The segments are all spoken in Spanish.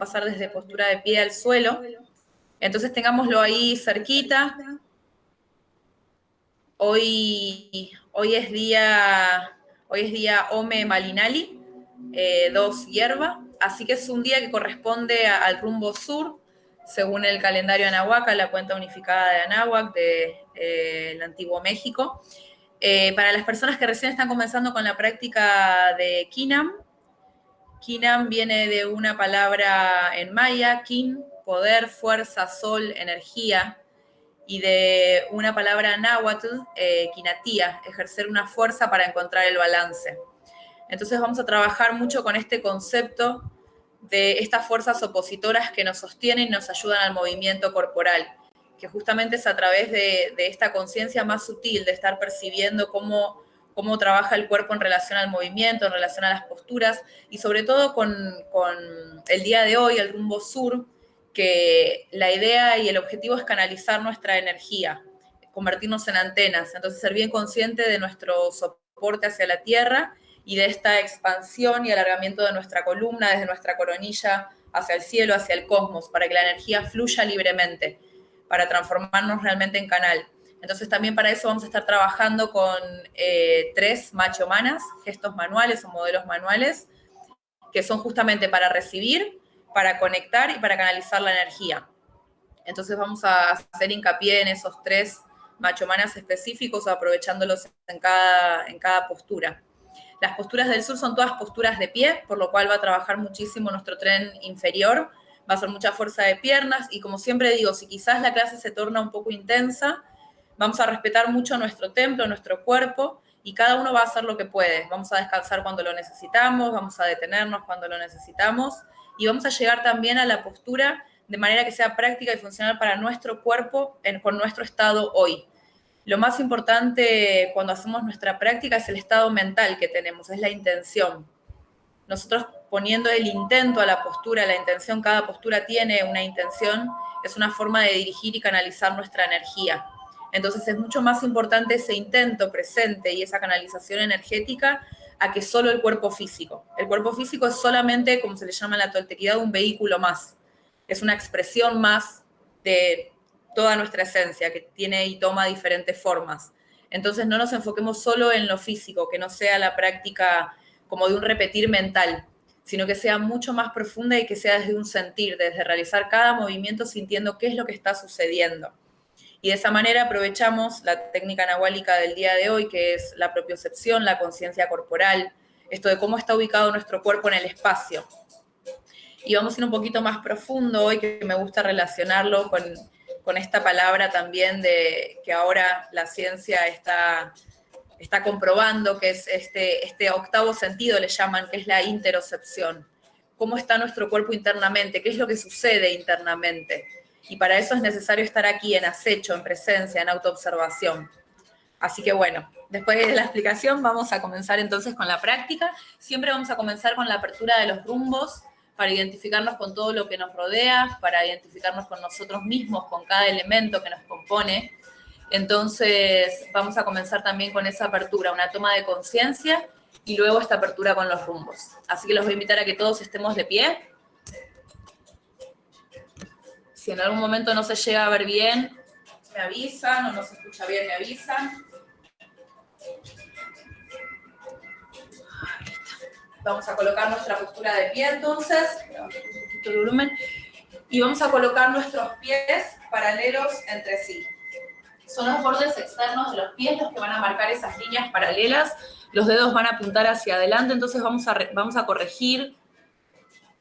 pasar desde postura de pie al suelo. Entonces tengámoslo ahí cerquita. Hoy, hoy es día, hoy es día Ome Malinali, eh, dos hierba, así que es un día que corresponde al rumbo sur, según el calendario Anahuac, la cuenta unificada de Anahuac del de, eh, antiguo México. Eh, para las personas que recién están comenzando con la práctica de Kinam, Kinam viene de una palabra en maya, Kin, poder, fuerza, sol, energía, y de una palabra náhuatl, eh, kinatía, ejercer una fuerza para encontrar el balance. Entonces vamos a trabajar mucho con este concepto de estas fuerzas opositoras que nos sostienen y nos ayudan al movimiento corporal, que justamente es a través de, de esta conciencia más sutil, de estar percibiendo cómo cómo trabaja el cuerpo en relación al movimiento, en relación a las posturas, y sobre todo con, el día de hoy, el rumbo sur, que la idea y el objetivo es canalizar nuestra energía, convertirnos en antenas, entonces ser bien consciente de nuestro soporte hacia la tierra y de esta expansión y alargamiento de nuestra columna desde nuestra coronilla hacia el cielo, hacia el cosmos, para que la energía fluya libremente, para transformarnos realmente en canal. Entonces también para eso vamos a estar trabajando con eh, tres macho-manas, gestos manuales o modelos manuales, que son justamente para recibir, para conectar y para canalizar la energía. Entonces vamos a hacer hincapié en esos tres macho-manas específicos, aprovechándolos en cada, en cada postura. Las posturas del sur son todas posturas de pie, por lo cual va a trabajar muchísimo nuestro tren inferior, va a ser mucha fuerza de piernas y como siempre digo, si quizás la clase se torna un poco intensa, Vamos a respetar mucho nuestro templo, nuestro cuerpo, y cada uno va a hacer lo que puede. Vamos a descansar cuando lo necesitamos, vamos a detenernos cuando lo necesitamos, y vamos a llegar también a la postura de manera que sea práctica y funcional para nuestro cuerpo con nuestro estado hoy. Lo más importante cuando hacemos nuestra práctica es el estado mental que tenemos, es la intención. Nosotros poniendo el intento a la postura, la intención, cada postura tiene una intención, es una forma de dirigir y canalizar nuestra energía. Entonces es mucho más importante ese intento presente y esa canalización energética a que solo el cuerpo físico. El cuerpo físico es solamente, como se le llama en la toltequidad, un vehículo más. Es una expresión más de toda nuestra esencia, que tiene y toma diferentes formas. Entonces no nos enfoquemos solo en lo físico, que no sea la práctica como de un repetir mental, sino que sea mucho más profunda y que sea desde un sentir, desde realizar cada movimiento sintiendo qué es lo que está sucediendo. Y de esa manera aprovechamos la técnica nahuálica del día de hoy, que es la propiocepción, la conciencia corporal, esto de cómo está ubicado nuestro cuerpo en el espacio. Y vamos a ir un poquito más profundo hoy, que me gusta relacionarlo con, con esta palabra también de que ahora la ciencia está, está comprobando, que es este, este octavo sentido, le llaman, que es la interocepción. Cómo está nuestro cuerpo internamente, qué es lo que sucede internamente y para eso es necesario estar aquí en acecho, en presencia, en autoobservación. Así que bueno, después de la explicación vamos a comenzar entonces con la práctica. Siempre vamos a comenzar con la apertura de los rumbos para identificarnos con todo lo que nos rodea, para identificarnos con nosotros mismos, con cada elemento que nos compone. Entonces vamos a comenzar también con esa apertura, una toma de conciencia y luego esta apertura con los rumbos. Así que los voy a invitar a que todos estemos de pie. Si en algún momento no se llega a ver bien, me avisan, o no se escucha bien, me avisan. Vamos a colocar nuestra postura de pie entonces, volumen, y vamos a colocar nuestros pies paralelos entre sí. Son los bordes externos de los pies los que van a marcar esas líneas paralelas. Los dedos van a apuntar hacia adelante, entonces vamos a, vamos a corregir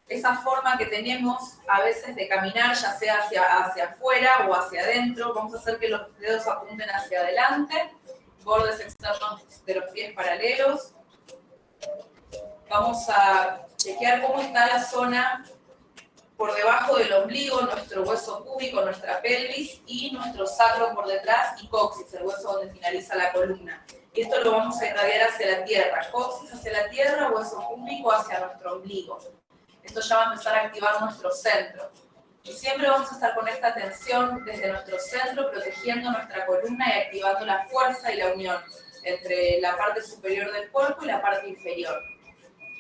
esa forma que tenemos a veces de caminar, ya sea hacia, hacia afuera o hacia adentro. Vamos a hacer que los dedos apunten hacia adelante, bordes externos de los pies paralelos. Vamos a chequear cómo está la zona por debajo del ombligo, nuestro hueso cúbico, nuestra pelvis y nuestro sacro por detrás y coxis, el hueso donde finaliza la columna. Y esto lo vamos a irradiar hacia la tierra, coxis hacia la tierra, hueso cúbico hacia nuestro ombligo esto ya va a empezar a activar nuestro centro. Y siempre vamos a estar con esta tensión desde nuestro centro, protegiendo nuestra columna y activando la fuerza y la unión entre la parte superior del cuerpo y la parte inferior.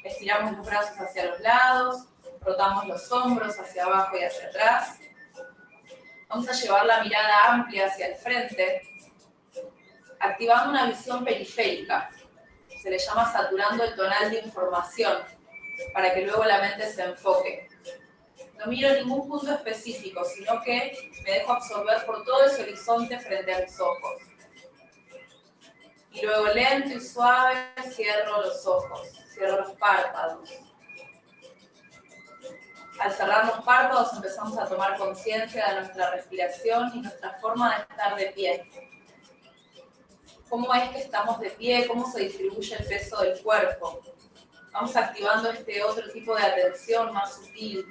Estiramos los brazos hacia los lados, Rotamos los hombros hacia abajo y hacia atrás. Vamos a llevar la mirada amplia hacia el frente, activando una visión periférica. Se le llama saturando el tonal de información, para que luego la mente se enfoque. No miro ningún punto específico, sino que me dejo absorber por todo ese horizonte frente a mis ojos. Y luego lento y suave cierro los ojos, cierro los párpados. Al cerrar los párpados empezamos a tomar conciencia de nuestra respiración y nuestra forma de estar de pie. ¿Cómo es que estamos de pie? ¿Cómo se distribuye el peso del cuerpo? Vamos activando este otro tipo de atención más sutil.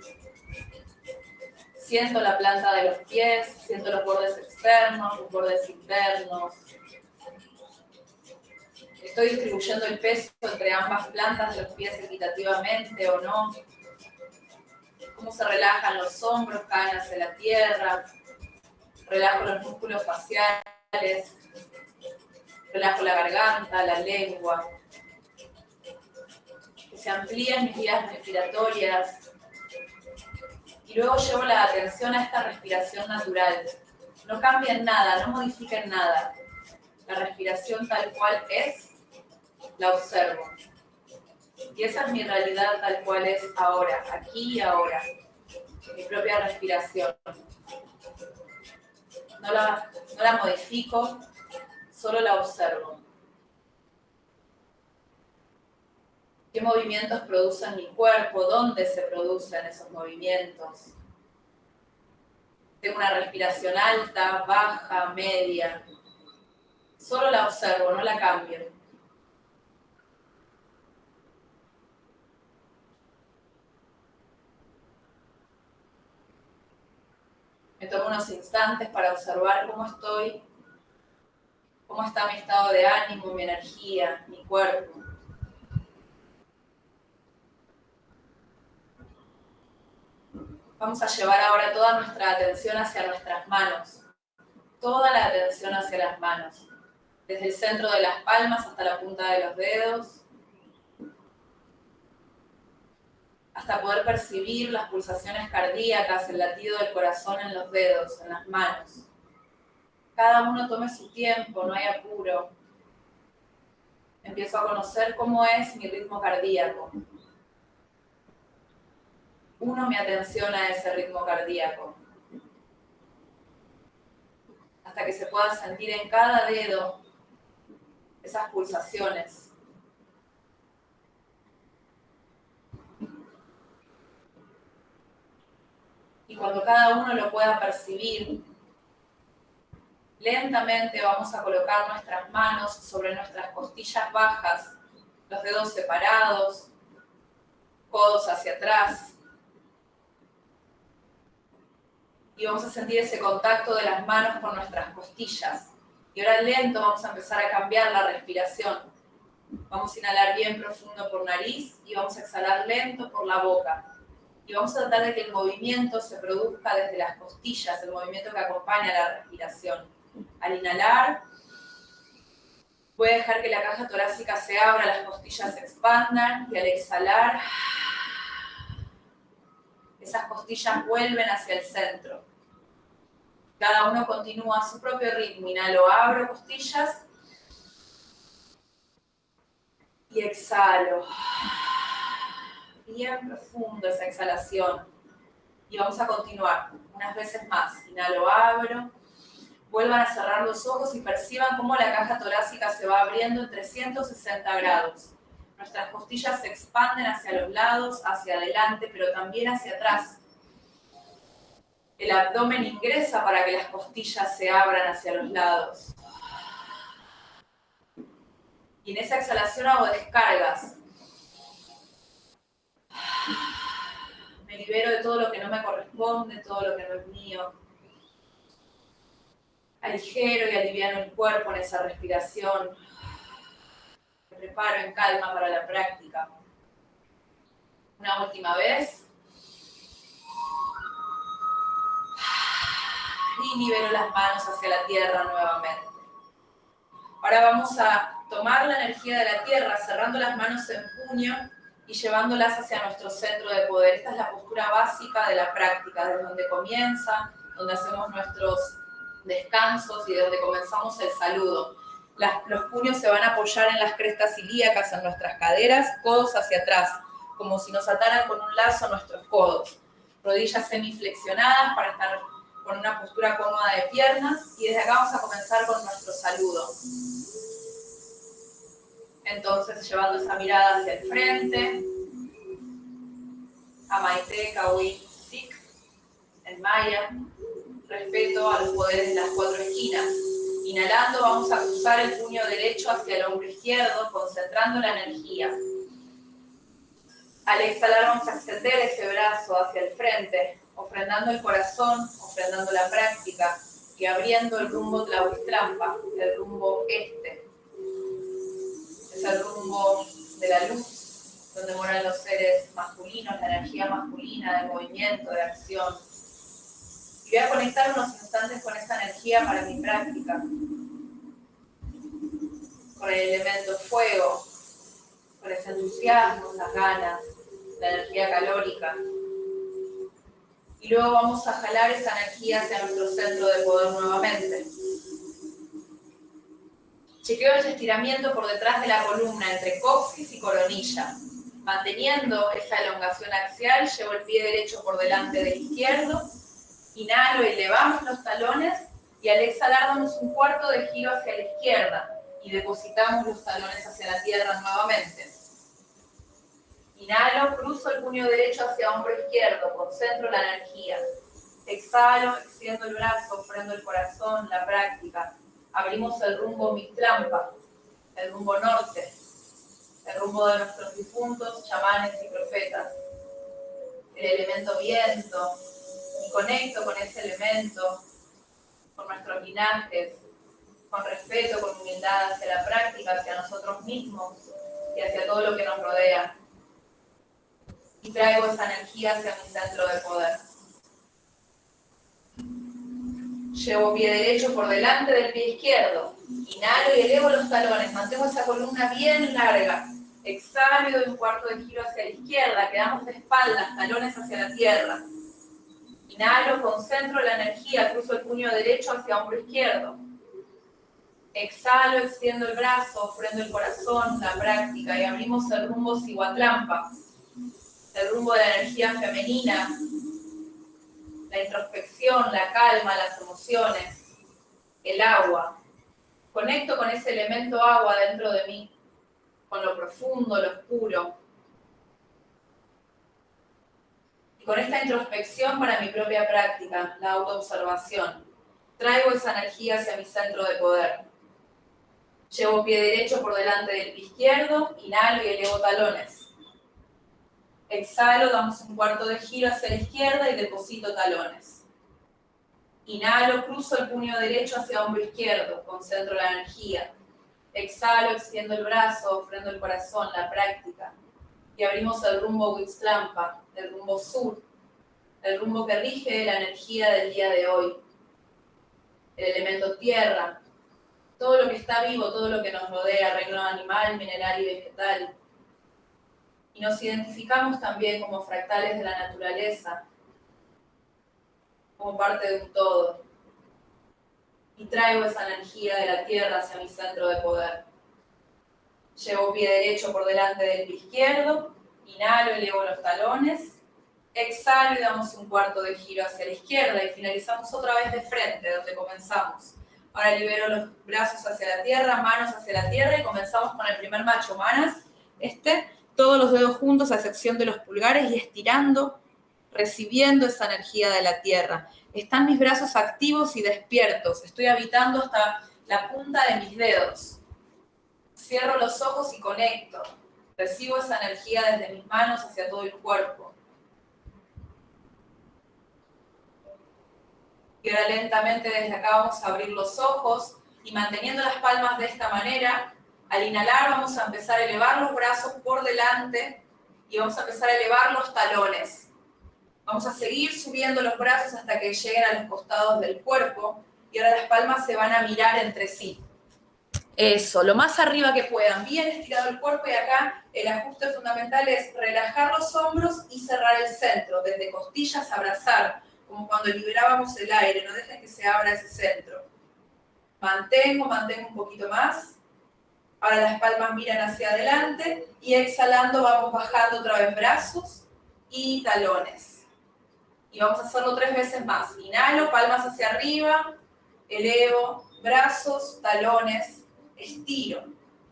Siento la planta de los pies, siento los bordes externos, los bordes internos. Estoy distribuyendo el peso entre ambas plantas de los pies equitativamente o no cómo se relajan los hombros, caen hacia la tierra, relajo los músculos faciales, relajo la garganta, la lengua, se mis vías respiratorias y luego llevo la atención a esta respiración natural. No cambien nada, no modifiquen nada. La respiración tal cual es, la observo. Y esa es mi realidad tal cual es ahora, aquí y ahora. Mi propia respiración. No la, no la modifico, solo la observo. ¿Qué movimientos producen mi cuerpo? ¿Dónde se producen esos movimientos? Tengo una respiración alta, baja, media. Solo la observo, no la cambio. Me tomo unos instantes para observar cómo estoy, cómo está mi estado de ánimo, mi energía, mi cuerpo. Vamos a llevar ahora toda nuestra atención hacia nuestras manos. Toda la atención hacia las manos. Desde el centro de las palmas hasta la punta de los dedos. hasta poder percibir las pulsaciones cardíacas, el latido del corazón en los dedos, en las manos. Cada uno tome su tiempo, no hay apuro. Empiezo a conocer cómo es mi ritmo cardíaco. Uno mi atención a ese ritmo cardíaco. Hasta que se pueda sentir en cada dedo esas pulsaciones y cuando cada uno lo pueda percibir, lentamente vamos a colocar nuestras manos sobre nuestras costillas bajas, los dedos separados, codos hacia atrás. Y vamos a sentir ese contacto de las manos con nuestras costillas. Y ahora lento vamos a empezar a cambiar la respiración. Vamos a inhalar bien profundo por nariz y vamos a exhalar lento por la boca y vamos a tratar de que el movimiento se produzca desde las costillas, el movimiento que acompaña la respiración. Al inhalar, voy a dejar que la caja torácica se abra, las costillas se expandan y al exhalar, esas costillas vuelven hacia el centro. Cada uno continúa a su propio ritmo. Inhalo, abro costillas y exhalo bien profundo esa exhalación. Y vamos a continuar unas veces más. Inhalo, abro. Vuelvan a cerrar los ojos y perciban cómo la caja torácica se va abriendo en 360 grados. Nuestras costillas se expanden hacia los lados, hacia adelante, pero también hacia atrás. El abdomen ingresa para que las costillas se abran hacia los lados. Y en esa exhalación hago descargas me libero de todo lo que no me corresponde, todo lo que no es mío. Aligero y aliviano el cuerpo en esa respiración. Me preparo en calma para la práctica. Una última vez. Y libero las manos hacia la tierra nuevamente. Ahora vamos a tomar la energía de la tierra cerrando las manos en puño y llevándolas hacia nuestro centro de poder. Esta es la postura básica de la práctica, desde donde comienza, donde hacemos nuestros descansos y de donde comenzamos el saludo. los puños se van a apoyar en las crestas ilíacas, en nuestras caderas, codos hacia atrás, como si nos ataran con un lazo nuestros codos. Rodillas semiflexionadas para estar con una postura cómoda de piernas y desde acá vamos a comenzar con nuestro saludo. Entonces, llevando esa mirada hacia el frente, Amaite, Kawi, Sik, en Maya, respeto a los poderes de las cuatro esquinas. Inhalando vamos a cruzar el puño derecho hacia el hombro izquierdo, concentrando la energía. Al exhalar vamos a extender ese brazo hacia el frente, ofrendando el corazón, ofrendando la práctica y abriendo el rumbo Tlahuistrampa, el rumbo este. Es el rumbo de la luz, donde moran los seres masculinos, la energía masculina de movimiento, de acción. Y voy a conectar unos instantes con esa energía para mi práctica. Con el elemento fuego, con ese entusiasmo, esas ganas, la energía calórica. Y luego vamos a jalar esa energía hacia nuestro centro de poder nuevamente. Chequeo el estiramiento por detrás de la columna entre coxis y coronilla. Manteniendo esa elongación axial, llevo el pie derecho por delante del izquierdo. Inhalo, elevamos los talones y al exhalar damos un cuarto de giro hacia la izquierda y depositamos los talones hacia la tierra nuevamente. Inhalo, cruzo el puño derecho hacia hombro izquierdo, concentro la energía. Exhalo, extiendo el brazo, ofrendo el corazón, la práctica. Abrimos el rumbo trampa, el rumbo norte, el rumbo de nuestros difuntos, chamanes y profetas. El elemento viento, y conecto con ese elemento, con nuestros linajes, con respeto, con humildad hacia la práctica, hacia nosotros mismos y hacia todo lo que nos rodea y traigo esa energía hacia mi centro de poder. Llevo pie derecho por delante del pie izquierdo. Inhalo y elevo los talones. Mantengo esa columna bien larga. Exhalo y doy un cuarto de giro hacia la izquierda. Quedamos de espaldas, talones hacia la tierra. Inhalo, concentro la energía, cruzo el puño derecho hacia hombro izquierdo. Exhalo, extiendo el brazo, ofrendo el corazón, la práctica y abrimos el rumbo Siguatlampa el rumbo de la energía femenina, la introspección, la calma, las emociones, el agua. Conecto con ese elemento agua dentro de mí, con lo profundo, lo oscuro. Y con esta introspección para mi propia práctica, la autoobservación, traigo esa energía hacia mi centro de poder. Llevo pie derecho por delante del pie izquierdo, inhalo y elevo talones. Exhalo, damos un cuarto de giro hacia la izquierda y deposito talones. Inhalo, cruzo el puño derecho hacia hombro izquierdo, concentro la energía. Exhalo, extiendo el brazo, ofrendo el corazón, la práctica. Y abrimos el rumbo Witzlampa, el rumbo sur, el rumbo que rige la energía del día de hoy. El elemento tierra, todo lo que está vivo, todo lo que nos rodea, reino animal, mineral y vegetal y nos identificamos también como fractales de la naturaleza, como parte de un todo. Y traigo esa energía de la tierra hacia mi centro de poder. Llevo pie derecho por delante del pie izquierdo, inhalo, elevo los talones, exhalo y damos un cuarto de giro hacia la izquierda y finalizamos otra vez de frente, donde comenzamos. Ahora libero los brazos hacia la tierra, manos hacia la tierra y comenzamos con el primer macho manas. Este todos los dedos juntos a excepción de los pulgares y estirando, recibiendo esa energía de la tierra. Están mis brazos activos y despiertos. Estoy habitando hasta la punta de mis dedos. Cierro los ojos y conecto. Recibo esa energía desde mis manos hacia todo el cuerpo. Y ahora lentamente desde acá vamos a abrir los ojos y manteniendo las palmas de esta manera, al inhalar vamos a empezar a elevar los brazos por delante y vamos a empezar a elevar los talones. Vamos a seguir subiendo los brazos hasta que lleguen a los costados del cuerpo y ahora las palmas se van a mirar entre sí. Eso, lo más arriba que puedan, bien estirado el cuerpo y acá el ajuste fundamental es relajar los hombros y cerrar el centro, desde costillas abrazar, como cuando liberábamos el aire, no dejen que se abra ese centro. Mantengo, mantengo un poquito más. Ahora las palmas miran hacia adelante y exhalando vamos bajando otra vez brazos y talones. Y vamos a hacerlo tres veces más. Inhalo, palmas hacia arriba, elevo, brazos, talones, estiro,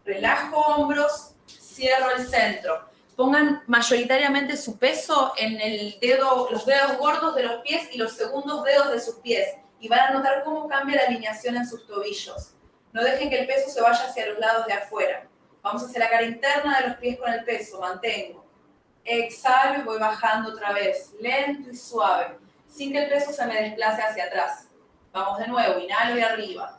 relajo hombros, cierro el centro. Pongan mayoritariamente su peso en los dedos gordos de los pies y los segundos dedos de sus pies. Y van a notar cómo cambia la alineación en sus tobillos. No dejen que el peso se vaya hacia los lados de afuera. Vamos a hacer la cara interna de los pies con el peso. Mantengo. Exhalo y voy bajando otra vez, lento y suave, sin que el peso se me desplace hacia atrás. Vamos de nuevo, inhalo y arriba.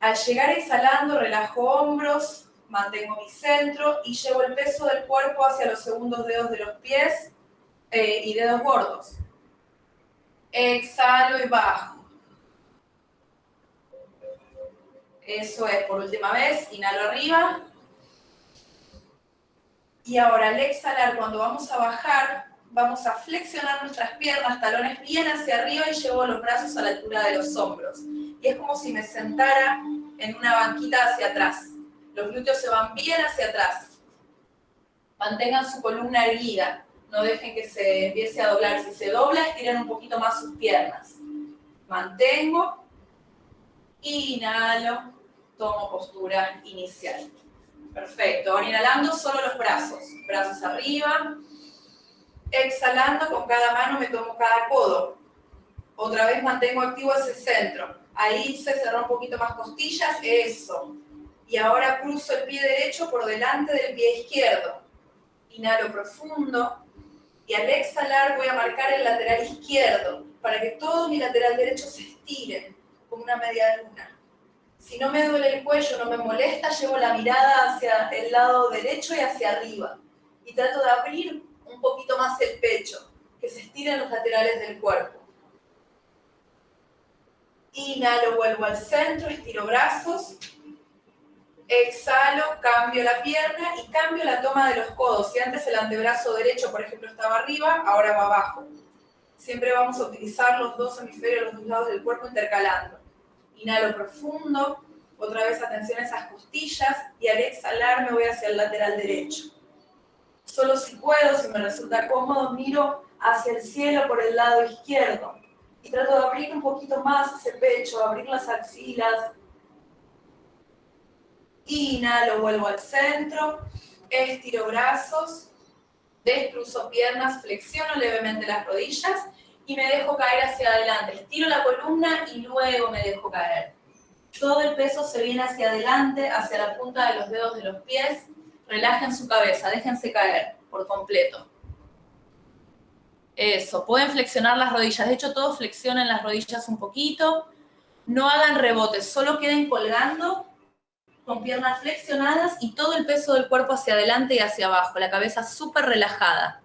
Al llegar exhalando, relajo hombros, mantengo mi centro y llevo el peso del cuerpo hacia los segundos dedos de los pies eh, y dedos gordos. Exhalo y bajo. Eso es, por última vez, inhalo arriba. Y ahora al exhalar, cuando vamos a bajar, vamos a flexionar nuestras piernas, talones bien hacia arriba y llevo los brazos a la altura de los hombros. Y es como si me sentara en una banquita hacia atrás. Los glúteos se van bien hacia atrás. Mantengan su columna erguida. No dejen que se empiece a doblar. Si se dobla, estiren un poquito más sus piernas. Mantengo. Inhalo. Tomo postura inicial. Perfecto. Ahora inhalando, solo los brazos. Brazos arriba. Exhalando, con cada mano me tomo cada codo. Otra vez mantengo activo ese centro. Ahí se cerró un poquito más costillas, eso. Y ahora cruzo el pie derecho por delante del pie izquierdo. Inhalo profundo. Y al exhalar voy a marcar el lateral izquierdo para que todo mi lateral derecho se estire como una media luna. Si no me duele el cuello, no me molesta, llevo la mirada hacia el lado derecho y hacia arriba. Y trato de abrir un poquito más el pecho, que se estiren los laterales del cuerpo. Inhalo, vuelvo al centro, estiro brazos. Exhalo, cambio la pierna y cambio la toma de los codos. Si antes el antebrazo derecho, por ejemplo, estaba arriba, ahora va abajo. Siempre vamos a utilizar los dos hemisferios, los dos lados del cuerpo intercalando. Inhalo profundo, otra vez atención a esas costillas y al exhalar me voy hacia el lateral derecho. Solo si puedo, si me resulta cómodo, miro hacia el cielo por el lado izquierdo y trato de abrir un poquito más ese pecho, abrir las axilas. Inhalo, vuelvo al centro, estiro brazos, descruzo piernas, flexiono levemente las rodillas y me dejo caer hacia adelante. Estiro la columna y luego me dejo caer. Todo el peso se viene hacia adelante, hacia la punta de los dedos de los pies. Relajen su cabeza, déjense caer por completo. Eso, pueden flexionar las rodillas. De hecho, todos flexionen las rodillas un poquito. No hagan rebotes, solo queden colgando con piernas flexionadas y todo el peso del cuerpo hacia adelante y hacia abajo. La cabeza súper relajada.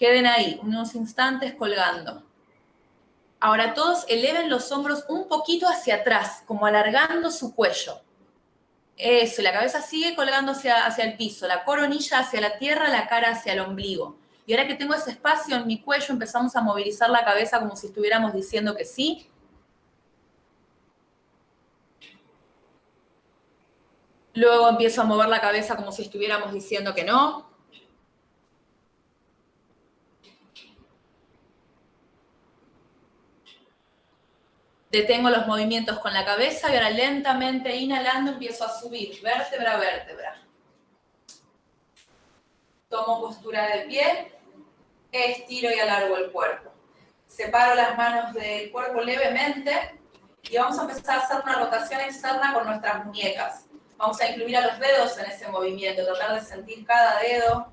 Queden ahí, unos instantes colgando. Ahora todos eleven los hombros un poquito hacia atrás, como alargando su cuello. Eso, la cabeza sigue colgando hacia, hacia el piso, la coronilla hacia la tierra, la cara hacia el ombligo. Y ahora que tengo ese espacio en mi cuello, empezamos a movilizar la cabeza como si estuviéramos diciendo que sí. Luego empiezo a mover la cabeza como si estuviéramos diciendo que no. Detengo los movimientos con la cabeza y ahora lentamente inhalando empiezo a subir, vértebra a vértebra. Tomo postura de pie, estiro y alargo el cuerpo. Separo las manos del cuerpo levemente y vamos a empezar a hacer una rotación externa con nuestras muñecas. Vamos a incluir a los dedos en ese movimiento, tratar de sentir cada dedo.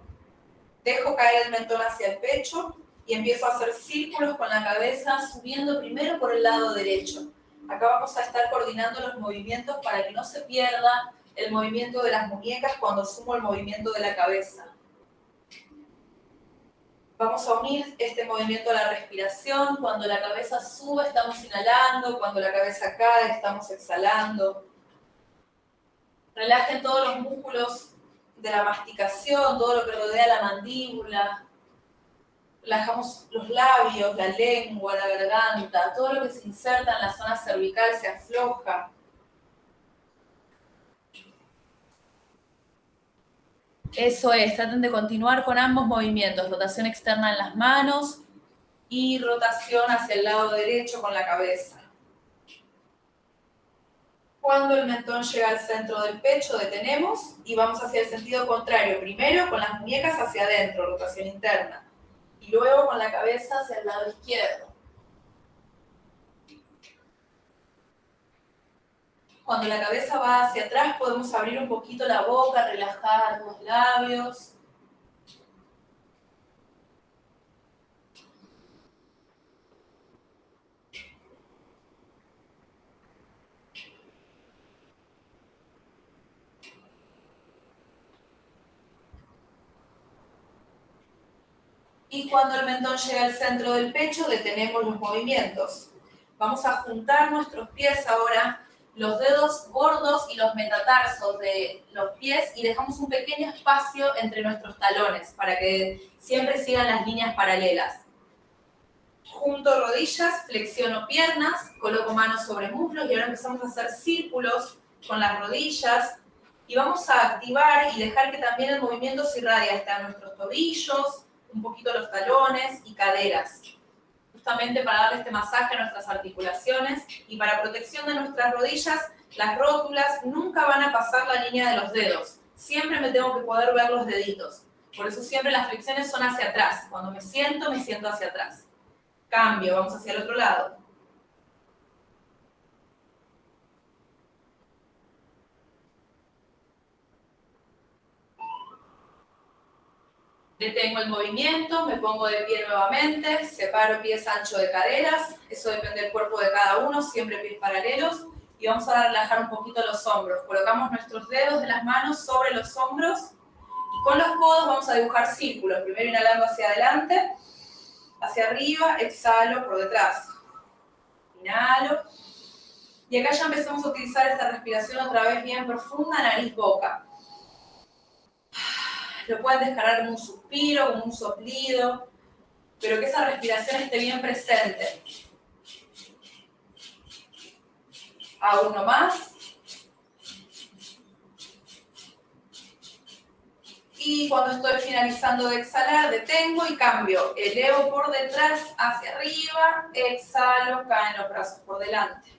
Dejo caer el mentón hacia el pecho y empiezo a hacer círculos con la cabeza, subiendo primero por el lado derecho. Acá vamos a estar coordinando los movimientos para que no se pierda el movimiento de las muñecas cuando sumo el movimiento de la cabeza. Vamos a unir este movimiento a la respiración. Cuando la cabeza sube, estamos inhalando. Cuando la cabeza cae, estamos exhalando. Relajen todos los músculos de la masticación, todo lo que rodea la mandíbula. Relajamos los labios, la lengua, la garganta, todo lo que se inserta en la zona cervical se afloja. Eso es, traten de continuar con ambos movimientos, rotación externa en las manos y rotación hacia el lado derecho con la cabeza. Cuando el mentón llega al centro del pecho, detenemos y vamos hacia el sentido contrario. Primero con las muñecas hacia adentro, rotación interna. Y luego con la cabeza hacia el lado izquierdo. Cuando la cabeza va hacia atrás, podemos abrir un poquito la boca, relajar los labios. Y cuando el mentón llega al centro del pecho, detenemos los movimientos. Vamos a juntar nuestros pies ahora los dedos gordos y los metatarsos de los pies y dejamos un pequeño espacio entre nuestros talones para que siempre sigan las líneas paralelas. Junto rodillas, flexiono piernas, coloco manos sobre muslos y ahora empezamos a hacer círculos con las rodillas y vamos a activar y dejar que también el movimiento se irradie hasta nuestros tobillos, un poquito los talones y caderas justamente para darle este masaje a nuestras articulaciones y para protección de nuestras rodillas, las rótulas nunca van a pasar la línea de los dedos. Siempre me tengo que poder ver los deditos. Por eso siempre las flexiones son hacia atrás. Cuando me siento, me siento hacia atrás. Cambio, vamos hacia el otro lado. Detengo el movimiento, me pongo de pie nuevamente, separo pies ancho de caderas, eso depende del cuerpo de cada uno, siempre pies paralelos. Y vamos a relajar un poquito los hombros. Colocamos nuestros dedos de las manos sobre los hombros y con los codos vamos a dibujar círculos. Primero inhalando hacia adelante, hacia arriba, exhalo por detrás. Inhalo. Y acá ya empezamos a utilizar esta respiración otra vez bien profunda, nariz-boca. Lo pueden descargar como un suspiro, como un soplido, pero que esa respiración esté bien presente. A uno más. Y cuando estoy finalizando de exhalar, detengo y cambio. Elevo por detrás hacia arriba, exhalo, caen los brazos por delante.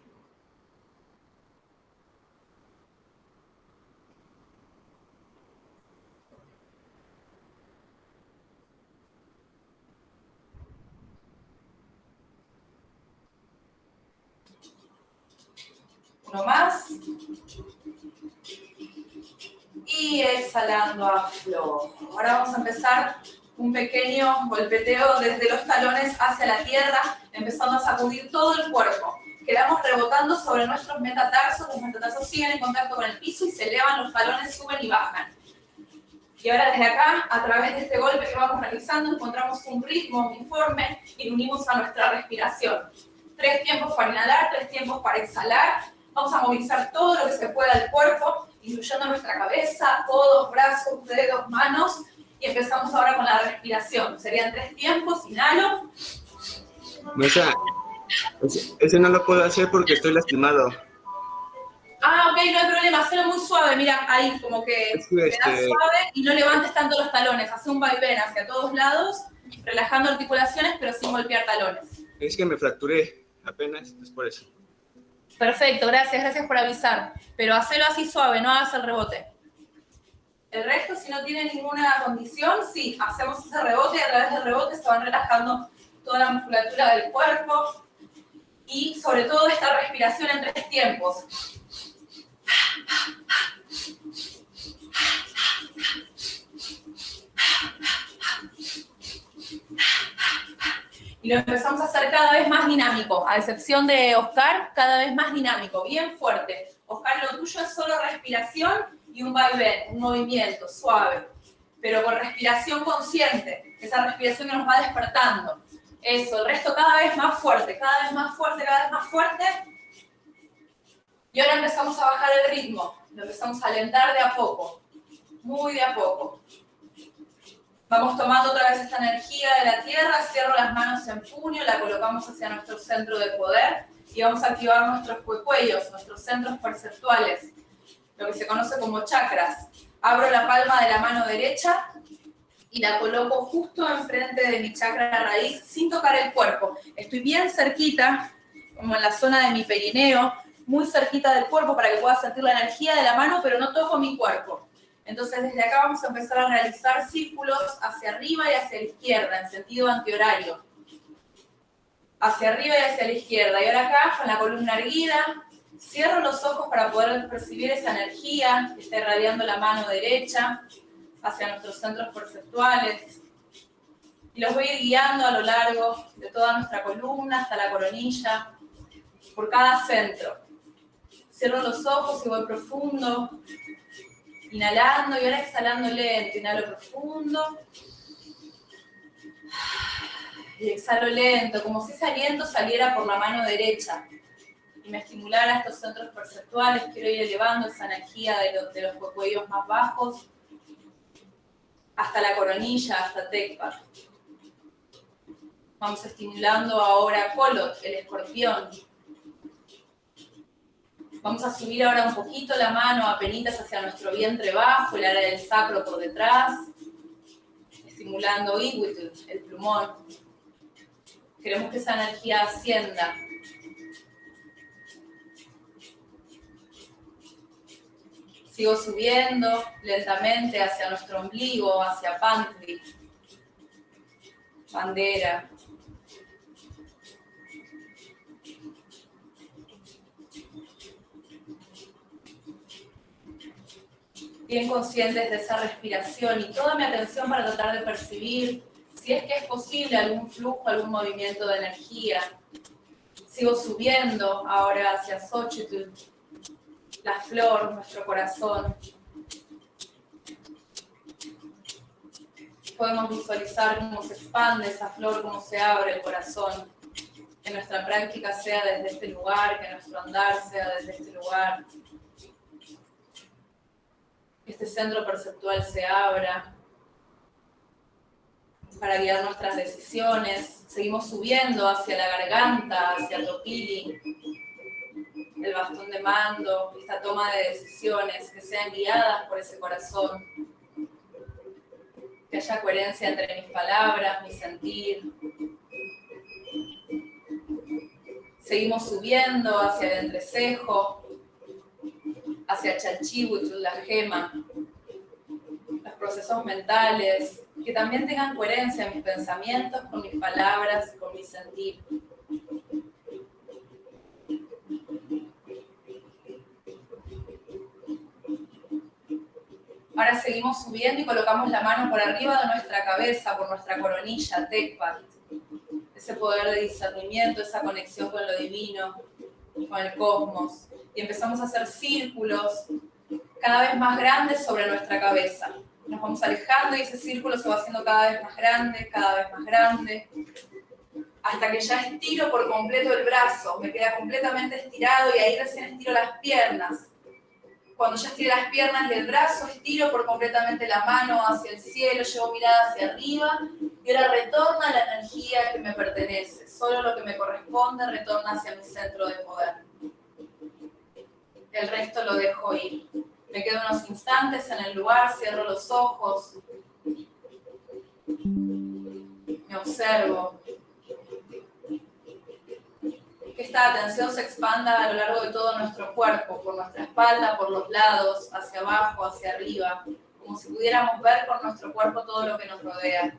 Uno más. Y exhalando a flojo. Ahora vamos a empezar un pequeño golpeteo desde los talones hacia la tierra, empezando a sacudir todo el cuerpo. Quedamos rebotando sobre nuestros metatarsos, los metatarsos siguen en contacto con el piso y se elevan, los talones suben y bajan. Y ahora desde acá, a través de este golpe que vamos realizando, encontramos un ritmo uniforme y unimos a nuestra respiración. Tres tiempos para inhalar, tres tiempos para exhalar Vamos a movilizar todo lo que se pueda del cuerpo, incluyendo nuestra cabeza, codos, brazos, dedos, manos. Y empezamos ahora con la respiración. Serían tres tiempos, inhalo. No, sea, ese, no lo puedo hacer porque estoy lastimado. Ah, ok, no hay problema, hazlo muy suave, mira, ahí, como que es este... suave y no levantes tanto los talones, hace un vaivén hacia todos lados, relajando articulaciones, pero sin golpear talones. Es que me fracturé apenas, es por eso. Perfecto, gracias, gracias por avisar. Pero hacelo así suave, no hagas el rebote. El resto, si no tiene ninguna condición, sí, hacemos ese rebote y a través del rebote se van relajando toda la musculatura del cuerpo y sobre todo esta respiración en tres tiempos. Y lo empezamos a hacer cada vez más dinámico, a excepción de Oscar, cada vez más dinámico, bien fuerte. Oscar, lo tuyo es solo respiración y un vaivén, un movimiento suave. pero con respiración consciente, esa respiración que nos va despertando. Eso, el resto cada vez más fuerte, cada vez más fuerte, cada vez más fuerte. Y ahora empezamos a bajar el ritmo, lo empezamos a alentar de a poco, muy de a poco. Vamos tomando otra vez esta energía de la tierra, cierro las manos en puño, la colocamos hacia nuestro centro de poder y vamos a activar nuestros cuellos, nuestros centros perceptuales, lo que se conoce como chakras. Abro la palma de la mano derecha y la coloco justo enfrente de mi chakra raíz sin tocar el cuerpo. Estoy bien cerquita, como en la zona de mi perineo, muy cerquita del cuerpo para que pueda sentir la energía de la mano, pero no toco mi cuerpo. Entonces desde acá vamos a empezar a realizar círculos hacia arriba y hacia la izquierda, en sentido antihorario. Hacia arriba y hacia la izquierda. Y ahora acá, con la columna erguida, cierro los ojos para poder percibir esa energía que está irradiando la mano derecha hacia nuestros centros perceptuales. Y los voy a ir guiando a lo largo de toda nuestra columna hasta la coronilla, por cada centro. Cierro los ojos y voy profundo, inhalando y ahora exhalando lento. Inhalo profundo. Y exhalo lento, como si ese aliento saliera por la mano derecha y me estimulara estos centros perceptuales. Quiero ir elevando esa energía de, los, de los cuellos más bajos hasta la coronilla, hasta Tecpat. Vamos estimulando ahora Colot, el escorpión. Vamos a subir ahora un poquito la mano a penitas hacia nuestro vientre bajo, el área del sacro por detrás, estimulando el plumón. Queremos que esa energía ascienda Sigo subiendo lentamente hacia nuestro ombligo, hacia Pantry, bandera. Bien conscientes de esa respiración y toda mi atención para tratar de percibir si es que es posible algún flujo, algún movimiento de energía. Sigo subiendo ahora hacia Xochitl, la flor, nuestro corazón. Podemos visualizar cómo se expande esa flor, cómo se abre el corazón. Que nuestra práctica sea desde este lugar, que nuestro andar sea desde este lugar. Este centro perceptual se abra para guiar nuestras decisiones. Seguimos subiendo hacia la garganta, hacia Topili el bastón de mando, esta toma de decisiones, que sean guiadas por ese corazón, que haya coherencia entre mis palabras, mi sentir. Seguimos subiendo hacia el entrecejo, hacia Chalchihuitl, la gema, los procesos mentales, que también tengan coherencia en mis pensamientos, con mis palabras, con mi sentir. Ahora seguimos subiendo y colocamos la mano por arriba de nuestra cabeza, por nuestra coronilla, Tekpat. Ese poder de discernimiento, esa conexión con lo divino, con el cosmos. Y empezamos a hacer círculos cada vez más grandes sobre nuestra cabeza. Nos vamos alejando y ese círculo se va haciendo cada vez más grande, cada vez más grande, hasta que ya estiro por completo el brazo, me queda completamente estirado y ahí recién estiro las piernas cuando ya estiré las piernas y el brazo, estiro por completamente la mano hacia el cielo, llevo mirada hacia arriba y ahora retorna la energía que me pertenece. Solo lo que me corresponde retorna hacia mi centro de poder. El resto lo dejo ir. Me quedo unos instantes en el lugar, cierro los ojos, me observo, que esta atención se expanda a lo largo de todo nuestro cuerpo, por nuestra espalda, por los lados, hacia abajo, hacia arriba, como si pudiéramos ver con nuestro cuerpo todo lo que nos rodea.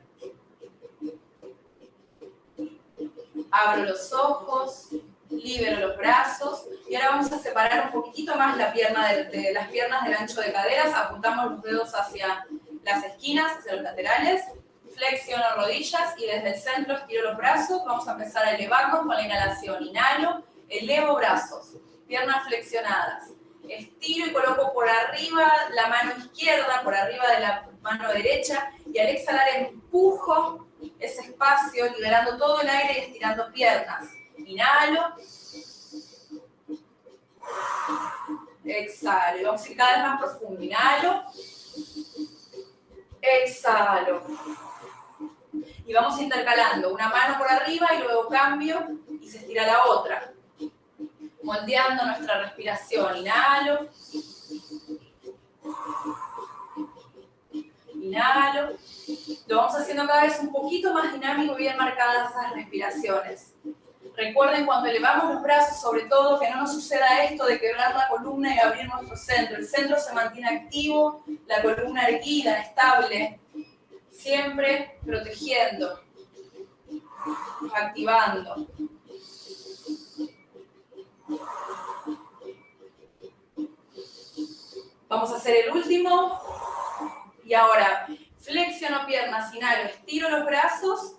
Abro los ojos, libero los brazos y ahora vamos a separar un poquitito más la pierna de, las piernas del ancho de caderas, apuntamos los dedos hacia las esquinas, hacia los laterales flexiono rodillas y desde el centro estiro los brazos. Vamos a empezar a elevarnos con la inhalación. Inhalo, elevo brazos, piernas flexionadas. Estiro y coloco por arriba la mano izquierda, por arriba de la, mano derecha, y al exhalar empujo ese espacio, liberando todo el aire y estirando piernas. Inhalo. Exhalo. Vamos a ir cada vez más profundo. Inhalo. Exhalo. Y vamos intercalando una mano por arriba y luego cambio y se estira la otra. Moldeando nuestra respiración. Inhalo. Inhalo. Lo vamos haciendo cada vez un poquito más dinámico y bien marcadas esas respiraciones. Recuerden cuando elevamos los brazos, sobre todo, que no nos suceda esto de quebrar la columna y abrir nuestro centro. El centro se mantiene activo, la columna erguida, estable, siempre protegiendo, activando. Vamos a hacer el último. Y ahora, flexiono piernas, inhalo, estiro los brazos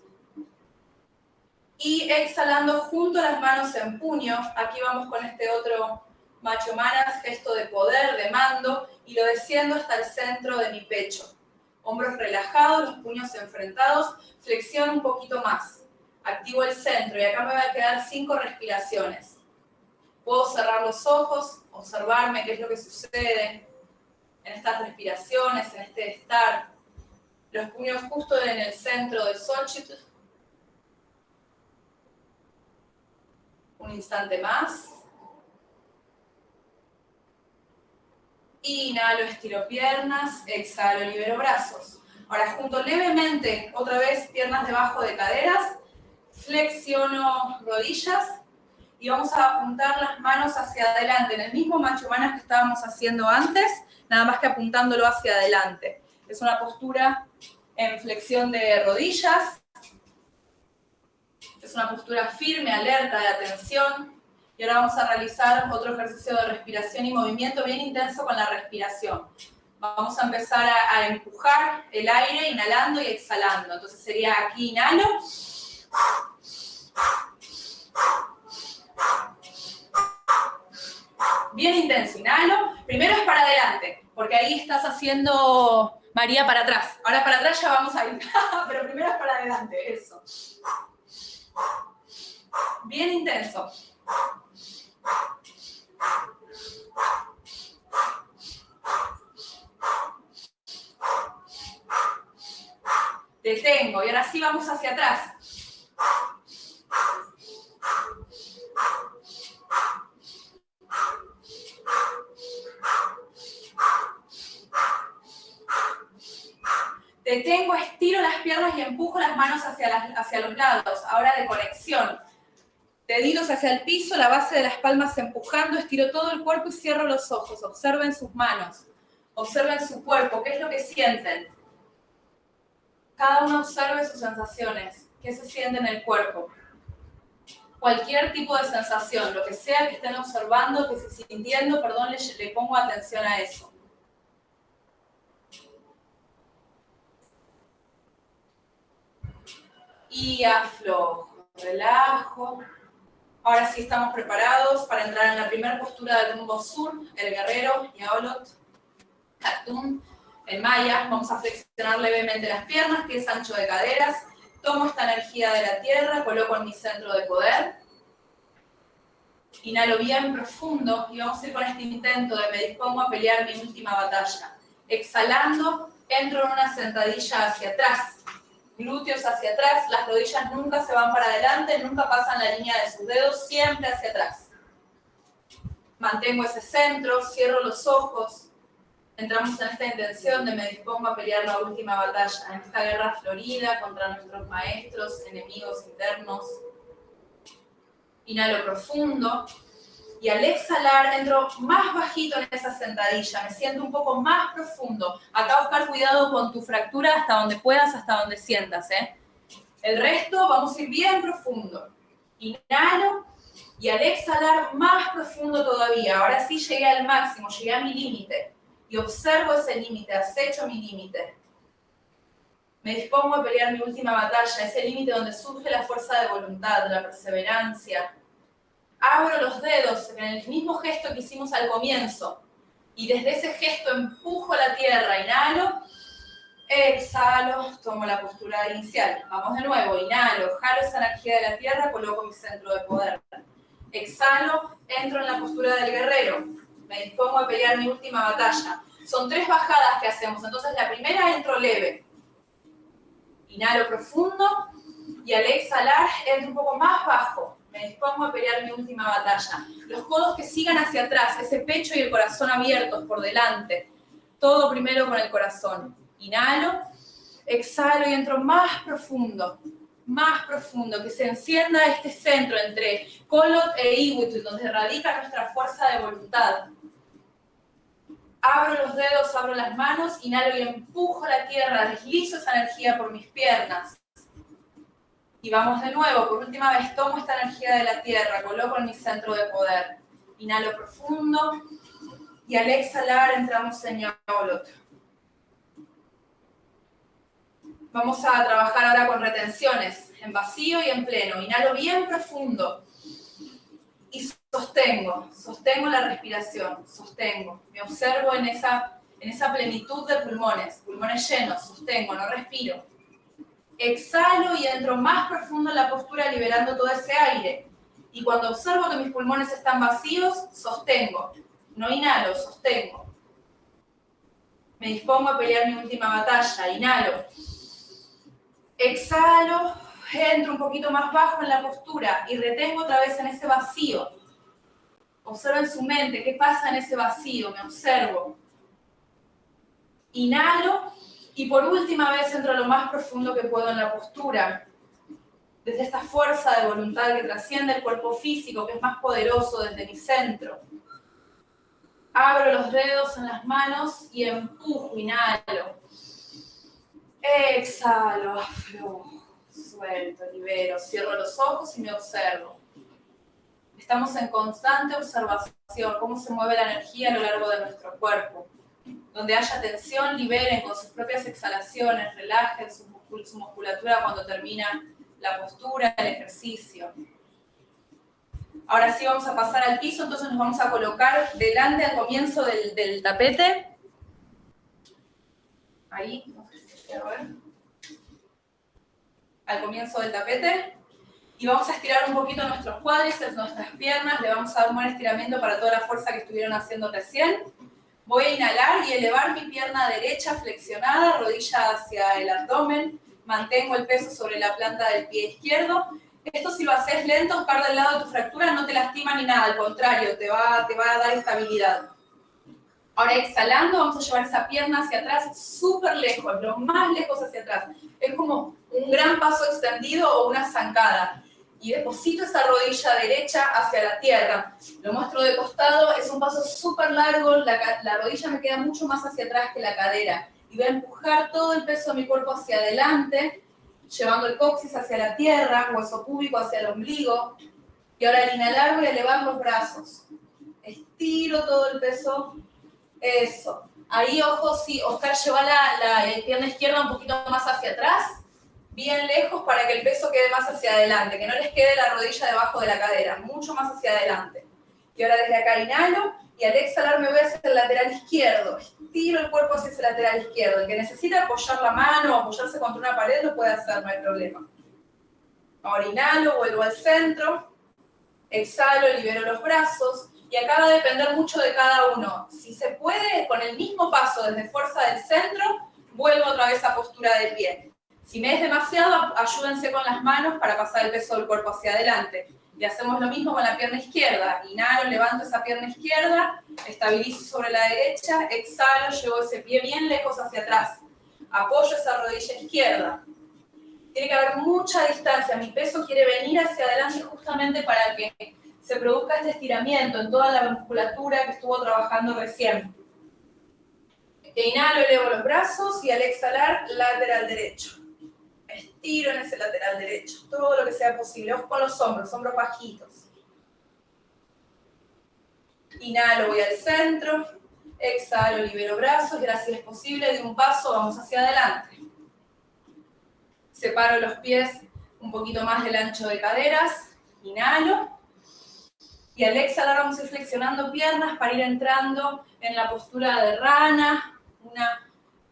y exhalando junto las manos en puño. Aquí vamos con este otro macho manas, gesto de poder, de mando, y lo desciendo hasta el centro de mi pecho. Hombros relajados, los puños enfrentados, flexiono un poquito más. Activo el centro y acá me va a quedar cinco respiraciones. Puedo cerrar los ojos, observarme qué es lo que sucede en estas respiraciones, en este estar. Los puños justo en el centro de Xochitl, Un instante más. Inhalo, estiro piernas, exhalo, libero brazos. Ahora junto levemente, otra vez piernas debajo de caderas, flexiono rodillas y vamos a apuntar las manos hacia adelante, en el mismo macho manas que estábamos haciendo antes, nada más que apuntándolo hacia adelante. Es una postura en flexión de rodillas, es una postura firme, alerta, de atención. Y ahora vamos a realizar otro ejercicio de respiración y movimiento bien intenso con la respiración. Vamos a empezar a, empujar el aire inhalando y exhalando. Entonces sería aquí inhalo. Bien intenso, inhalo. Primero es para adelante, porque ahí estás haciendo María para atrás. Ahora para atrás ya vamos a ir, pero primero es para adelante, eso. Bien intenso. Detengo y ahora sí vamos hacia atrás. Detengo, estiro las piernas y empujo las manos hacia, los lados. Ahora de conexión. Deditos hacia el piso, la base de las palmas empujando, estiro todo el cuerpo y cierro los ojos. Observen sus manos. Observen su cuerpo. ¿Qué es lo que sienten? Cada uno observe sus sensaciones. ¿Qué se siente en el cuerpo? Cualquier tipo de sensación, lo que sea que estén observando, que se sintiendo, perdón, le pongo atención a eso. Y aflojo, relajo. Ahora sí estamos preparados para entrar en la primera postura del rumbo sur, el guerrero, Yaolot, Katun, en maya. Vamos a flexionar levemente las piernas, pies ancho de caderas. Tomo esta energía de la tierra, coloco en mi centro de poder. Inhalo bien profundo y vamos a ir con este intento de me dispongo a pelear mi última batalla. Exhalando, entro en una sentadilla hacia atrás glúteos hacia atrás, las rodillas nunca se van para adelante, nunca pasan la línea de sus dedos, siempre hacia atrás. Mantengo ese centro, cierro los ojos, entramos en esta intención de me dispongo a pelear la última batalla, en esta guerra florida contra nuestros maestros, enemigos internos. Inhalo profundo, y al exhalar entro más bajito en esa sentadilla, me siento un poco más profundo. Acá buscar cuidado con tu fractura hasta donde puedas, hasta donde sientas. ¿eh? El resto vamos a ir bien profundo. Inhalo y al exhalar más profundo todavía. Ahora sí llegué al máximo, llegué a mi límite. Y observo ese límite, acecho mi límite. Me dispongo a pelear mi última batalla, ese límite donde surge la fuerza de voluntad, la perseverancia, abro los dedos en el mismo gesto que hicimos al comienzo y desde ese gesto empujo la tierra, inhalo Exhalo, tomo la postura inicial. Vamos de nuevo, inhalo, jalo esa energía de la tierra, coloco mi centro de poder. Exhalo, entro en la postura del guerrero. Me dispongo a pelear mi última batalla. Son tres bajadas que hacemos. Entonces la primera entro leve. Inhalo profundo y al exhalar entro un poco más bajo. Me dispongo a pelear mi última batalla. Los codos que sigan hacia atrás, ese pecho y el corazón abiertos por delante. Todo primero con el corazón. Inhalo, exhalo y entro más profundo, más profundo, que se encienda este centro entre Kolot e Iwit, donde radica nuestra fuerza de voluntad. Abro los dedos, abro las manos, inhalo y empujo la tierra, deslizo esa energía por mis piernas. Y vamos de nuevo, por última vez tomo esta energía de la tierra, coloco en mi centro de poder. Inhalo profundo y al exhalar entramos en Yaolot. Vamos a trabajar ahora con retenciones, en vacío y en pleno. Inhalo bien profundo y sostengo, sostengo la respiración, sostengo. Me observo en esa, en esa plenitud de pulmones, pulmones llenos, sostengo, no respiro. Exhalo y entro más profundo en la postura liberando todo ese aire. Y cuando observo que mis pulmones están vacíos, sostengo. No inhalo, sostengo. Me dispongo a pelear mi última batalla. Inhalo Exhalo, entro un poquito más bajo en la postura y retengo otra vez en ese vacío. Observo en su mente qué pasa en ese vacío, me observo. Inhalo y por última vez entro lo más profundo que puedo en la postura. Desde esta fuerza de voluntad que trasciende el cuerpo físico, que es más poderoso desde mi centro. Abro los dedos en las manos y empujo, inhalo. Exhalo, aflojo, suelto, libero, cierro los ojos y me observo. Estamos en constante observación, cómo se mueve la energía a lo largo de nuestro cuerpo. Donde haya tensión, liberen con sus propias exhalaciones, relajen su, musculatura cuando termina la postura, el ejercicio. Ahora sí vamos a pasar al piso, entonces nos vamos a colocar delante al comienzo del, tapete. Ahí, al comienzo del tapete. Y vamos a estirar un poquito nuestros cuádriceps, nuestras piernas, le vamos a dar un buen estiramiento para toda la fuerza que estuvieron haciendo recién. Voy a inhalar y elevar mi pierna derecha flexionada, rodilla hacia el abdomen, mantengo el peso sobre la planta del pie izquierdo. Esto si lo haces lento, buscar del lado de tu fractura, no te lastima ni nada, al contrario, te va, te va a dar estabilidad. Ahora exhalando, vamos a llevar esa pierna hacia atrás, súper lejos, lo más lejos hacia atrás. Es como un gran paso extendido o una zancada. Y deposito esa rodilla derecha hacia la tierra. Lo muestro de costado, es un paso súper largo, la, la rodilla me queda mucho más hacia atrás que la cadera. Y voy a empujar todo el peso de mi cuerpo hacia adelante, llevando el coxis hacia la tierra, hueso púbico hacia el ombligo. Y ahora al inhalar voy a elevar los brazos. Estiro todo el peso eso. Ahí, ojo, sí, Oscar lleva la, pierna izquierda un poquito más hacia atrás, bien lejos para que el peso quede más hacia adelante, que no les quede la rodilla debajo de la cadera, mucho más hacia adelante. Y ahora desde acá inhalo y al exhalar me voy hacia el lateral izquierdo. Estiro el cuerpo hacia ese lateral izquierdo. El que necesita apoyar la mano o apoyarse contra una pared lo puede hacer, no hay problema. Ahora inhalo, vuelvo al centro. Exhalo, libero los brazos y acá va a depender mucho de cada uno. Si se puede, con el mismo paso desde fuerza del centro, vuelvo otra vez a postura del pie. Si me es demasiado, ayúdense con las manos para pasar el peso del cuerpo hacia adelante. Y hacemos lo mismo con la pierna izquierda. Inhalo, levanto esa pierna izquierda, estabilizo sobre la derecha, exhalo, llevo ese pie bien lejos hacia atrás. Apoyo esa rodilla izquierda. Tiene que haber mucha distancia. Mi peso quiere venir hacia adelante justamente para que se produzca este estiramiento en toda la musculatura que estuvo trabajando recién. Inhalo, elevo los brazos y al exhalar, lateral derecho. Estiro en ese lateral derecho, todo lo que sea posible. Ojo con los hombros, hombros bajitos. Inhalo, voy al centro. Exhalo, libero brazos y ahora si es posible, de un paso vamos hacia adelante. Separo los pies un poquito más del ancho de caderas. Inhalo. Y al exhalar vamos a ir flexionando piernas para ir entrando en la postura de rana, una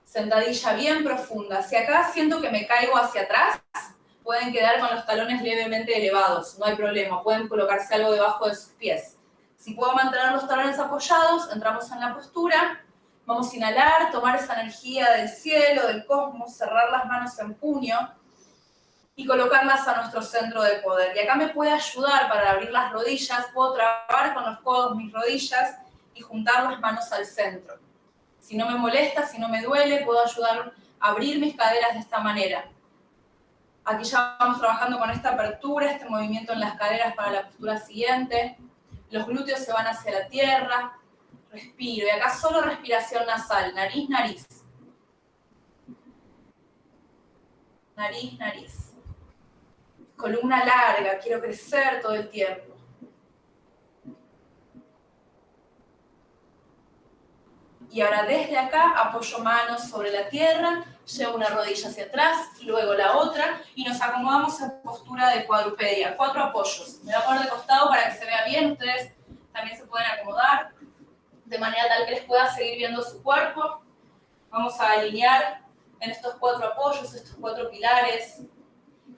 Sentadilla bien profunda. Si acá siento que me caigo hacia atrás, pueden quedar con los talones levemente elevados, no hay problema, pueden colocarse algo debajo de sus pies. Si puedo mantener los talones apoyados, entramos en la postura, vamos a inhalar, tomar esa energía del cielo, del cosmos, cerrar las manos en puño y colocarlas a nuestro centro de poder. Y acá me puede ayudar para abrir las rodillas, puedo trabajar con los codos mis rodillas y juntar las manos al centro. Si no me molesta, si no me duele, puedo ayudar a abrir mis caderas de esta manera. Aquí ya vamos trabajando con esta apertura, este movimiento en las caderas para la postura siguiente. Los glúteos se van hacia la tierra. Respiro. Y acá solo respiración nasal. Nariz, nariz. Nariz, nariz. Columna larga. Quiero crecer todo el tiempo. Y ahora desde acá apoyo manos sobre la tierra, llevo una rodilla hacia atrás, luego la otra, y nos acomodamos en postura de cuadrupedia, cuatro apoyos. Me voy a poner de costado para que se vea bien, ustedes también se pueden acomodar, de manera tal que les pueda seguir viendo su cuerpo. Vamos a alinear en estos cuatro apoyos, estos cuatro pilares,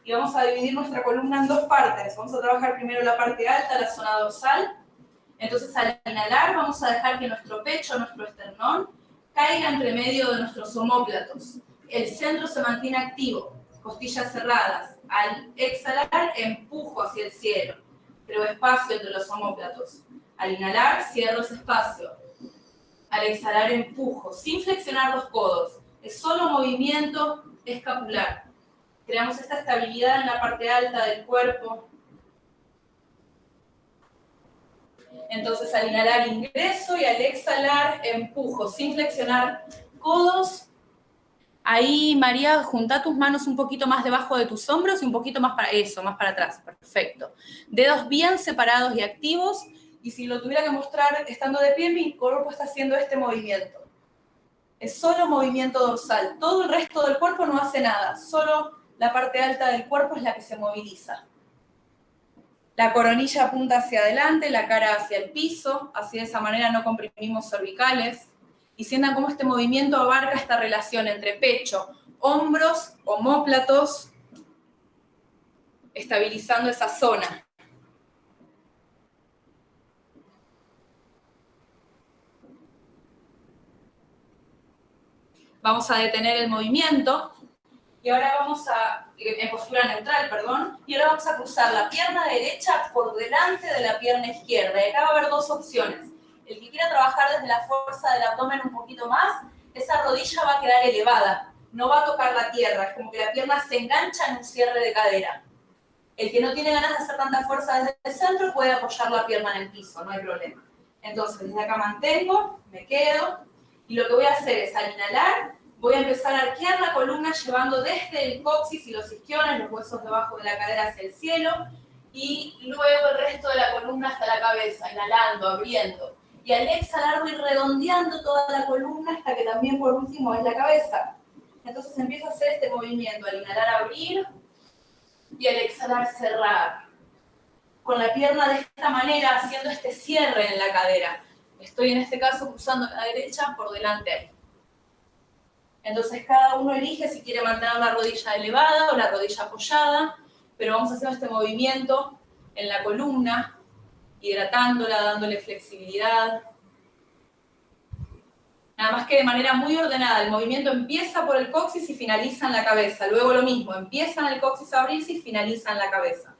y vamos a dividir nuestra columna en dos partes. Vamos a trabajar primero la parte alta, la zona dorsal, entonces al inhalar vamos a dejar que nuestro pecho, nuestro esternón, caiga entre medio de nuestros homóplatos. El centro se mantiene activo, costillas cerradas. Al exhalar empujo hacia el cielo, creo espacio entre los homóplatos. Al inhalar cierro ese espacio. Al exhalar empujo, sin flexionar los codos. Es solo movimiento escapular. Creamos esta estabilidad en la parte alta del cuerpo, Entonces al inhalar ingreso y al exhalar empujo, sin flexionar codos. Ahí, María, junta tus manos un poquito más debajo de tus hombros y un poquito más para eso, más para atrás. Perfecto. Dedos bien separados y activos. Y si lo tuviera que mostrar estando de pie, mi cuerpo está haciendo este movimiento. Es solo movimiento dorsal. Todo el resto del cuerpo no hace nada. Solo la parte alta del cuerpo es la que se moviliza. La coronilla apunta hacia adelante, la cara hacia el piso, así de esa manera no comprimimos cervicales. Y sientan cómo este movimiento abarca esta relación entre pecho, hombros, homóplatos, estabilizando esa zona. Vamos a detener el movimiento y ahora vamos a, en postura neutral, perdón, y ahora vamos a cruzar la pierna derecha por delante de la pierna izquierda. Y acá va a haber dos opciones. El que quiera trabajar desde la fuerza del abdomen un poquito más, esa rodilla va a quedar elevada, no va a tocar la tierra, es como que la pierna se engancha en un cierre de cadera. El que no tiene ganas de hacer tanta fuerza desde el centro puede apoyar la pierna en el piso, no hay problema. Entonces, desde acá mantengo, me quedo, y lo que voy a hacer es al inhalar, Voy a empezar a arquear la columna llevando desde el coxis y los isquiones, los huesos debajo de la cadera hacia el cielo, y luego el resto de la columna hasta la cabeza, inhalando, abriendo. Y al exhalar voy redondeando toda la columna hasta que también por último es la cabeza. Entonces empiezo a hacer este movimiento, al inhalar abrir y al exhalar cerrar. Con la pierna de esta manera, haciendo este cierre en la cadera. Estoy en este caso cruzando la derecha por delante ahí. Entonces cada uno elige si quiere mantener la rodilla elevada o la rodilla apoyada, pero vamos hacer este movimiento en la columna, hidratándola, dándole flexibilidad. Nada más que de manera muy ordenada, el movimiento empieza por el coxis y finaliza en la cabeza. Luego lo mismo, empieza en el coxis a abrirse y finaliza en la cabeza.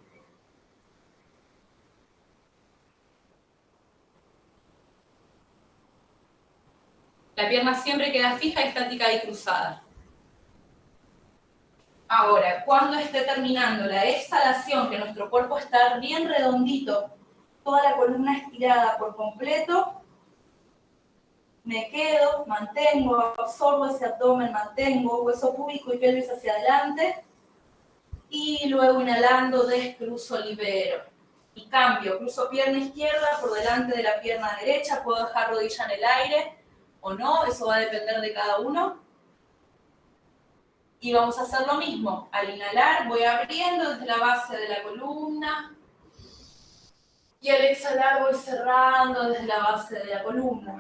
La pierna siempre queda fija, estática y cruzada. Ahora, cuando esté terminando la exhalación, que nuestro cuerpo está bien redondito, toda la columna estirada por completo, me quedo, mantengo, absorbo ese abdomen, mantengo hueso púbico y pelvis hacia adelante, y luego inhalando descruzo, libero. Y cambio, cruzo pierna izquierda por delante de la pierna derecha, puedo dejar rodilla en el aire, o no, eso va a depender de cada uno. Y vamos a hacer lo mismo. Al inhalar voy abriendo desde la base de la columna. Y al exhalar voy cerrando desde la base de la columna.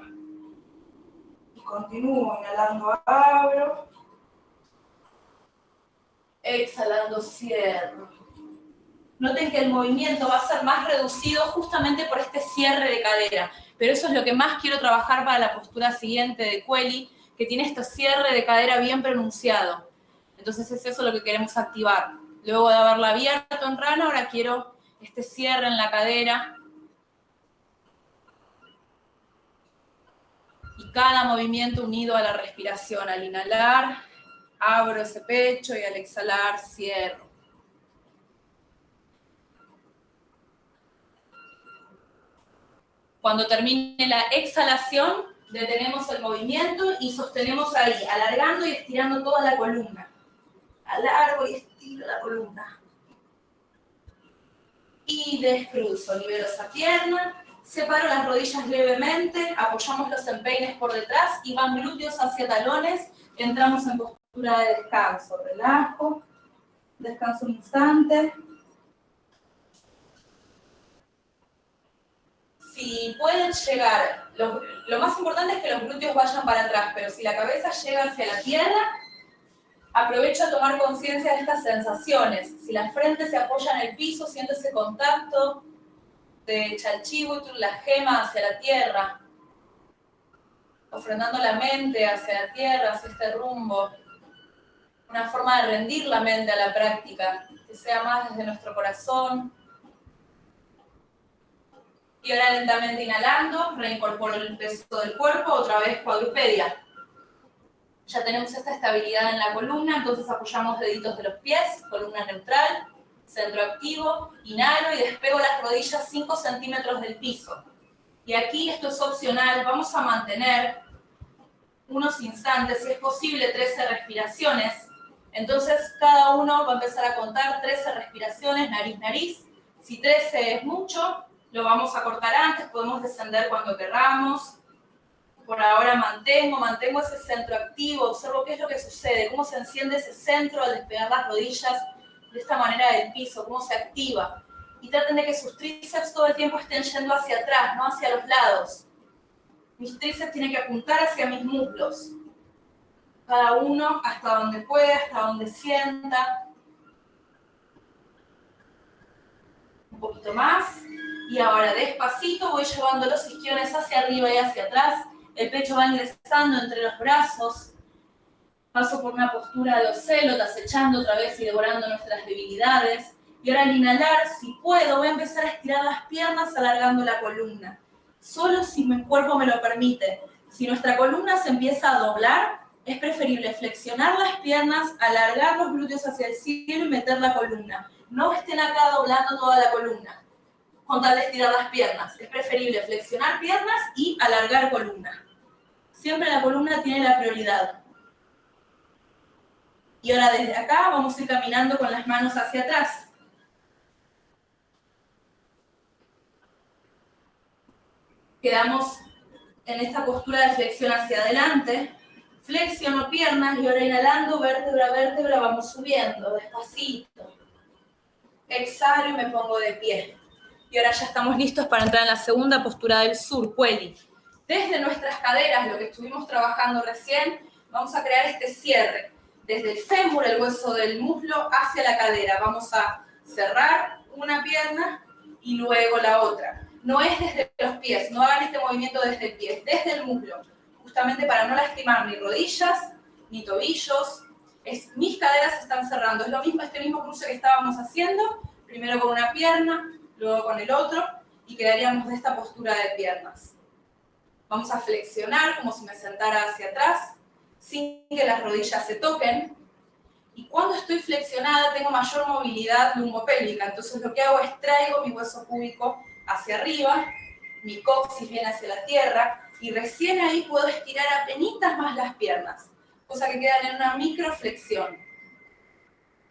Y continúo, inhalando abro. Exhalando cierro. Noten que el movimiento va a ser más reducido justamente por este cierre de cadera. Pero eso es lo que más quiero trabajar para la postura siguiente de Quelly, que tiene este cierre de cadera bien pronunciado. Entonces es eso lo que queremos activar. Luego de haberla abierto en rana, ahora quiero este cierre en la cadera. Y cada movimiento unido a la respiración. Al inhalar, abro ese pecho y al exhalar, cierro. Cuando termine la exhalación, detenemos el movimiento y sostenemos ahí, alargando y estirando toda la columna. Alargo y estiro la columna. Y descruzo, libero esa pierna, separo las rodillas levemente, apoyamos los empeines por detrás y van glúteos hacia talones, entramos en postura de descanso, relajo, descanso un instante, si pueden llegar, lo, más importante es que los glúteos vayan para atrás, pero si la cabeza llega hacia la tierra, aprovecho a tomar conciencia de estas sensaciones. Si la frente se apoya en el piso, siento ese contacto de chalchibutur, la gema hacia la tierra, ofrendando la mente hacia la tierra, hacia este rumbo. Una forma de rendir la mente a la práctica, que sea más desde nuestro corazón, y ahora lentamente inhalando, reincorporo el peso del cuerpo, otra vez cuadrupedia. Ya tenemos esta estabilidad en la columna, entonces apoyamos deditos de los pies, columna neutral, centro activo, inhalo y despego las rodillas 5 centímetros del piso. Y aquí esto es opcional, vamos a mantener unos instantes, si es posible 13 respiraciones. Entonces cada uno va a empezar a contar 13 respiraciones, nariz, nariz. Si 13 es mucho, lo vamos a cortar antes, podemos descender cuando querramos. Por ahora mantengo, mantengo ese centro activo, observo qué es lo que sucede, cómo se enciende ese centro al despegar las rodillas de esta manera del piso, cómo se activa. Y traten de que sus tríceps todo el tiempo estén yendo hacia atrás, no hacia los lados. Mis tríceps tienen que apuntar hacia mis muslos. Cada uno hasta donde pueda, hasta donde sienta. Un poquito más. Y ahora despacito voy llevando los isquiones hacia arriba y hacia atrás. El pecho va ingresando entre los brazos. Paso por una postura de océlotas, echando otra vez y devorando nuestras debilidades. Y ahora al inhalar, si puedo, voy a empezar a estirar las piernas alargando la columna. Solo si mi cuerpo me lo permite. Si nuestra columna se empieza a doblar, es preferible flexionar las piernas, alargar los glúteos hacia el cielo y meter la columna. No estén acá doblando toda la columna con tal de estirar las piernas. Es preferible flexionar piernas y alargar columna. Siempre la columna tiene la prioridad. Y ahora desde acá vamos a ir caminando con las manos hacia atrás. Quedamos en esta postura de flexión hacia adelante. Flexiono piernas y ahora inhalando, vértebra a vértebra, vamos subiendo despacito. Exhalo y me pongo de pie. Y ahora ya estamos listos para entrar en la segunda postura del sur, Cueli. Desde nuestras caderas, lo que estuvimos trabajando recién, vamos a crear este cierre. Desde el fémur, el hueso del muslo, hacia la cadera. Vamos a cerrar una pierna y luego la otra. No es desde los pies, no hagan este movimiento desde el pie, desde el muslo. Justamente para no lastimar ni rodillas, ni tobillos. Mis caderas están cerrando. Es lo mismo, este mismo cruce que estábamos haciendo. Primero con una pierna, luego con el otro, y quedaríamos de esta postura de piernas. Vamos a flexionar como si me sentara hacia atrás, sin que las rodillas se toquen. Y cuando estoy flexionada tengo mayor movilidad lumbopélvica, entonces lo que hago es traigo mi hueso púbico hacia arriba, mi coxis viene hacia la tierra, y recién ahí puedo estirar apenas más las piernas, cosa que quedan en una microflexión.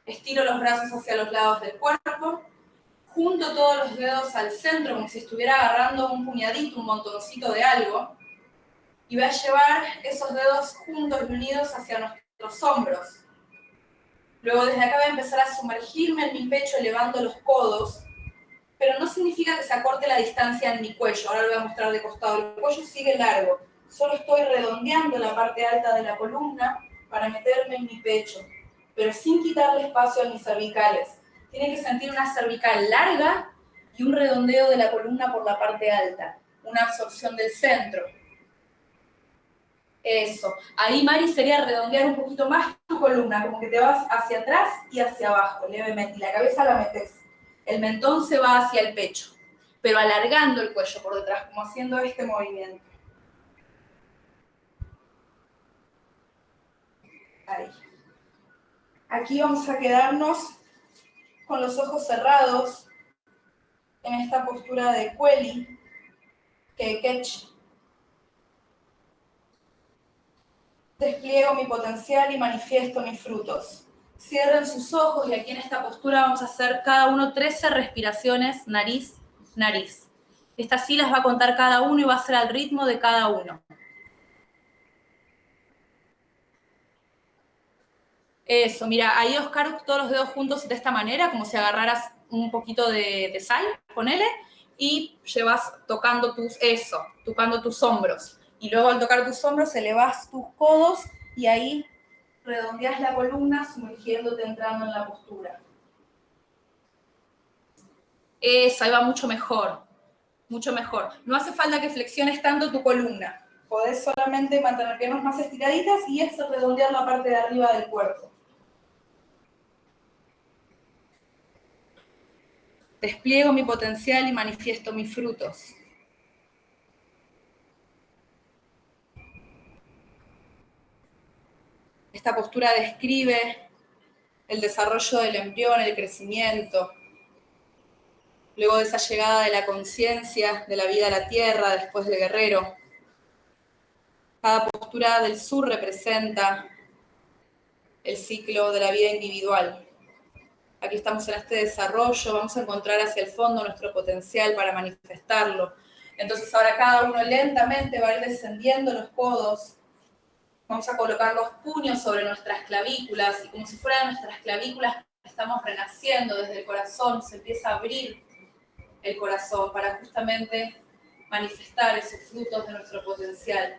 Estiro los brazos hacia los lados del cuerpo, junto todos los dedos al centro, como si estuviera agarrando un puñadito, un montoncito de algo, y voy a llevar esos dedos juntos y unidos hacia nuestros hombros. Luego desde acá voy a empezar a sumergirme en mi pecho elevando los codos, pero no significa que se acorte la distancia en mi cuello. Ahora lo voy a mostrar de costado. El cuello sigue largo, Solo estoy redondeando la parte alta de la columna para meterme en mi pecho, pero sin quitarle espacio a mis cervicales. Tiene que sentir una cervical larga y un redondeo de la columna por la parte alta, una absorción del centro. Eso. Ahí, Mari, sería redondear un poquito más tu columna, como que te vas hacia atrás y hacia abajo, levemente. Y la cabeza la metes. El mentón se va hacia el pecho, pero alargando el cuello por detrás, como haciendo este movimiento. Ahí. Aquí vamos a quedarnos con los ojos cerrados en esta postura de Kueli, que Ketch despliego mi potencial y manifiesto mis frutos. Cierren sus ojos y aquí en esta postura vamos a hacer cada uno 13 respiraciones, nariz, nariz. Estas sí las va a contar cada uno y va a ser al ritmo de cada uno. Eso, mira, ahí Oscar, todos los dedos juntos de esta manera, como si agarraras un poquito de, sal, ponele, y llevas tocando tus, eso, tocando tus hombros y luego al tocar tus hombros elevas tus codos y ahí redondeas la columna sumergiéndote entrando en la postura. Eso, ahí va mucho mejor, mucho mejor. No hace falta que flexiones tanto tu columna. Podés solamente mantener piernas más estiraditas y es redondear la parte de arriba del cuerpo. Despliego mi potencial y manifiesto mis frutos. Esta postura describe el desarrollo del embrión, el crecimiento, luego de esa llegada de la conciencia de la vida a la tierra después del guerrero. Cada postura del sur representa el ciclo de la vida individual. Aquí estamos en este desarrollo, vamos a encontrar hacia el fondo nuestro potencial para manifestarlo. Entonces ahora cada uno lentamente va a ir descendiendo los codos, Vamos a colocar los puños sobre nuestras clavículas y como si fueran nuestras clavículas estamos renaciendo desde el corazón, se empieza a abrir el corazón para justamente manifestar esos frutos de nuestro potencial.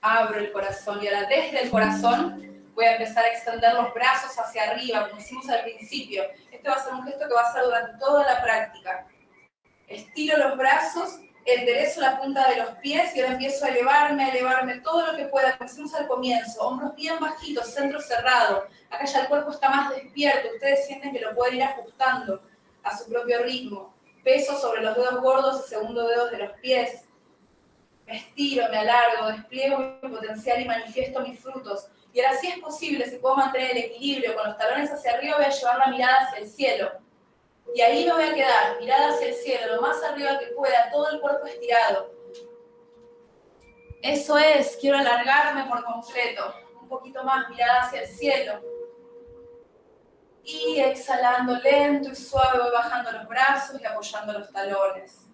Abro el corazón y ahora desde el corazón voy a empezar a extender los brazos hacia arriba, como hicimos al principio. Este va a ser un gesto que va a ser durante toda la práctica. Estiro los brazos enderezo la punta de los pies y ahora empiezo a elevarme, a elevarme todo lo que pueda, como al comienzo, hombros bien bajitos, centro cerrado, acá ya el cuerpo está más despierto, ustedes sienten que lo pueden ir ajustando a su propio ritmo, peso sobre los dedos gordos y segundo dedos de los pies, me estiro, me alargo, despliego mi potencial y manifiesto mis frutos, y ahora si es posible, si puedo mantener el equilibrio con los talones hacia arriba, voy a llevar la mirada hacia el cielo, y ahí me voy a quedar, mirada hacia el cielo, lo más arriba que pueda, todo el cuerpo estirado. Eso es, quiero alargarme por completo. Un poquito más, mirada hacia el cielo. Y exhalando lento y suave, voy bajando los brazos y apoyando los talones.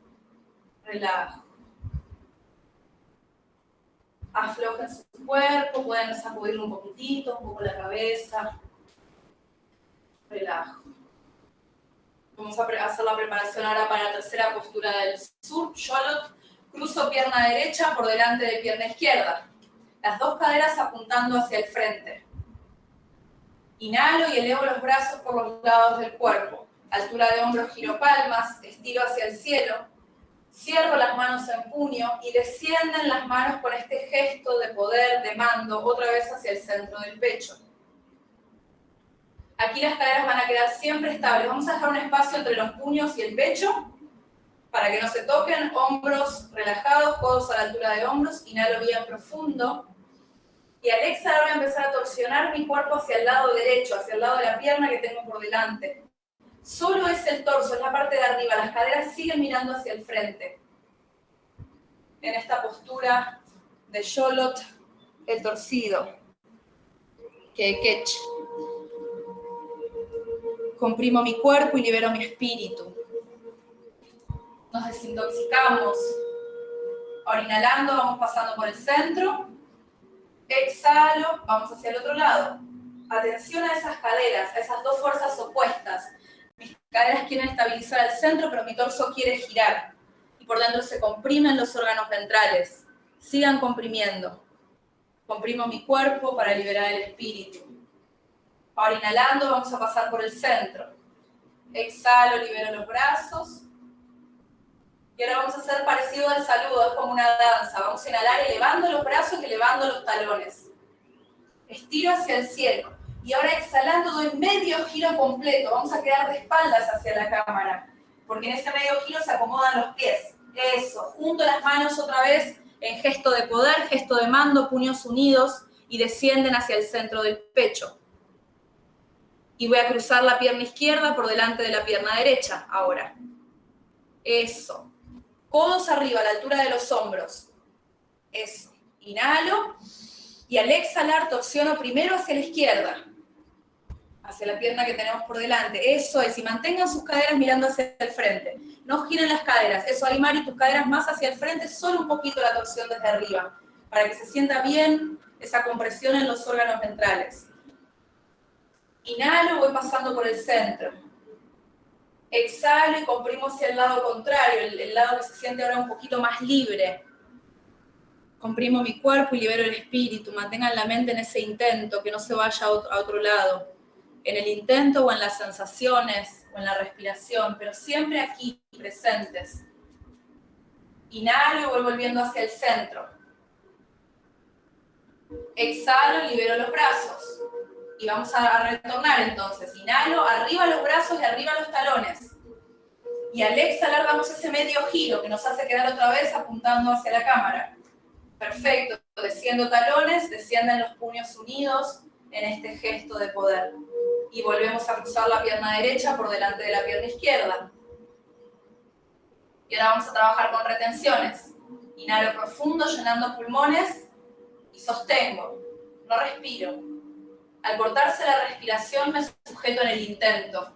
Relajo. Aflojen su cuerpo, pueden sacudir un poquitito, un poco la cabeza. Relajo. Vamos a hacer la preparación ahora para la tercera postura del sur. Sholot. Cruzo pierna derecha por delante de pierna izquierda. Las dos caderas apuntando hacia el frente. Inhalo y elevo los brazos por los lados del cuerpo. Altura de hombros, giro palmas, estiro hacia el cielo. Cierro las manos en puño y descienden las manos con este gesto de poder, de mando, otra vez hacia el centro del pecho. Aquí las caderas van a quedar siempre estables. Vamos a dejar un espacio entre los puños y el pecho para que no se toquen. Hombros relajados, codos a la altura de hombros. Inhalo bien profundo. Y al exhalar voy a empezar a torsionar mi cuerpo hacia el lado derecho, hacia el lado de la pierna que tengo por delante. Solo es el torso, es la parte de arriba. Las caderas siguen mirando hacia el frente. En esta postura de Sholot, el torcido. Que comprimo mi cuerpo y libero mi espíritu. Nos desintoxicamos. Ahora inhalando, vamos pasando por el centro. Exhalo, vamos hacia el otro lado. Atención a esas caderas, a esas dos fuerzas opuestas. Mis caderas quieren estabilizar el centro, pero mi torso quiere girar. Por dentro se comprimen los órganos ventrales. Sigan comprimiendo. Comprimo mi cuerpo para liberar el espíritu. Ahora inhalando vamos a pasar por el centro. Exhalo, libero los brazos. Y ahora vamos a hacer parecido al saludo, es como una danza. Vamos a inhalar elevando los brazos y elevando los talones. Estiro hacia el cielo. Y ahora exhalando doy medio giro completo. Vamos a quedar de espaldas hacia la cámara. Porque en ese medio giro se acomodan los pies. Eso. Junto las manos otra vez en gesto de poder, gesto de mando, puños unidos y descienden hacia el centro del pecho. Y voy a cruzar la pierna izquierda por delante de la pierna derecha ahora. Eso. Codos arriba, a la altura de los hombros. Eso. Inhalo. Y al exhalar, torsiono primero hacia la izquierda. Hacia la pierna que tenemos por delante. Eso es. Y mantengan sus caderas mirando hacia el frente. No giren las caderas. Eso ahí, Mari, tus caderas más hacia el frente. Solo un poquito la torsión desde arriba. Para que se sienta bien esa compresión en los órganos ventrales. Inhalo, voy pasando por el centro exhalo y comprimo hacia el lado contrario, el, lado que se siente ahora un poquito más libre. Comprimo mi cuerpo y libero el espíritu. Mantengan la mente en ese intento, que no se vaya a otro, a otro lado. En el intento o en las sensaciones o en la respiración, pero siempre aquí, presentes. Inhalo y voy volviendo hacia el centro. Exhalo, libero los brazos y vamos a retornar entonces. Inhalo, arriba los brazos y arriba los talones. Y al exhalar damos ese medio giro que nos hace quedar otra vez apuntando hacia la cámara. Perfecto, desciendo talones, descienden los puños unidos en este gesto de poder. Y volvemos a cruzar la pierna derecha por delante de la pierna izquierda. Y ahora vamos a trabajar con retenciones. Inhalo profundo, llenando pulmones y sostengo. No respiro. Al cortarse la respiración me sujeto en el intento.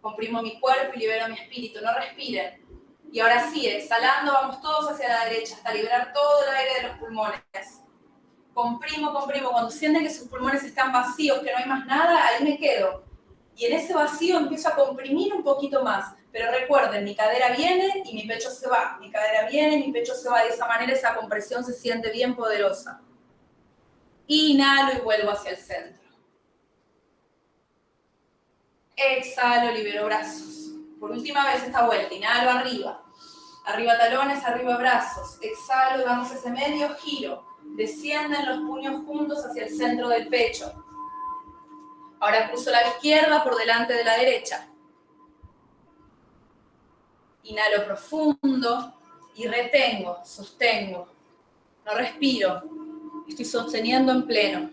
Comprimo mi cuerpo y libero mi espíritu. No respiren. Y ahora sí, exhalando, vamos todos hacia la derecha hasta liberar todo el aire de los pulmones. Comprimo, comprimo. Cuando sienten que sus pulmones están vacíos, que no hay más nada, ahí me quedo. Y en ese vacío empiezo a comprimir un poquito más. Pero recuerden, mi cadera viene y mi pecho se va. Mi cadera viene y mi pecho se va. De esa manera esa compresión se siente bien poderosa. Inhalo y vuelvo hacia el centro. Exhalo, libero brazos. Por última vez esta vuelta, inhalo arriba. Arriba talones, arriba brazos. Exhalo y damos ese medio giro. Descienden los puños juntos hacia el centro del pecho. Ahora cruzo la izquierda por delante de la derecha. Inhalo profundo y retengo, sostengo. No respiro, Estoy sosteniendo en pleno.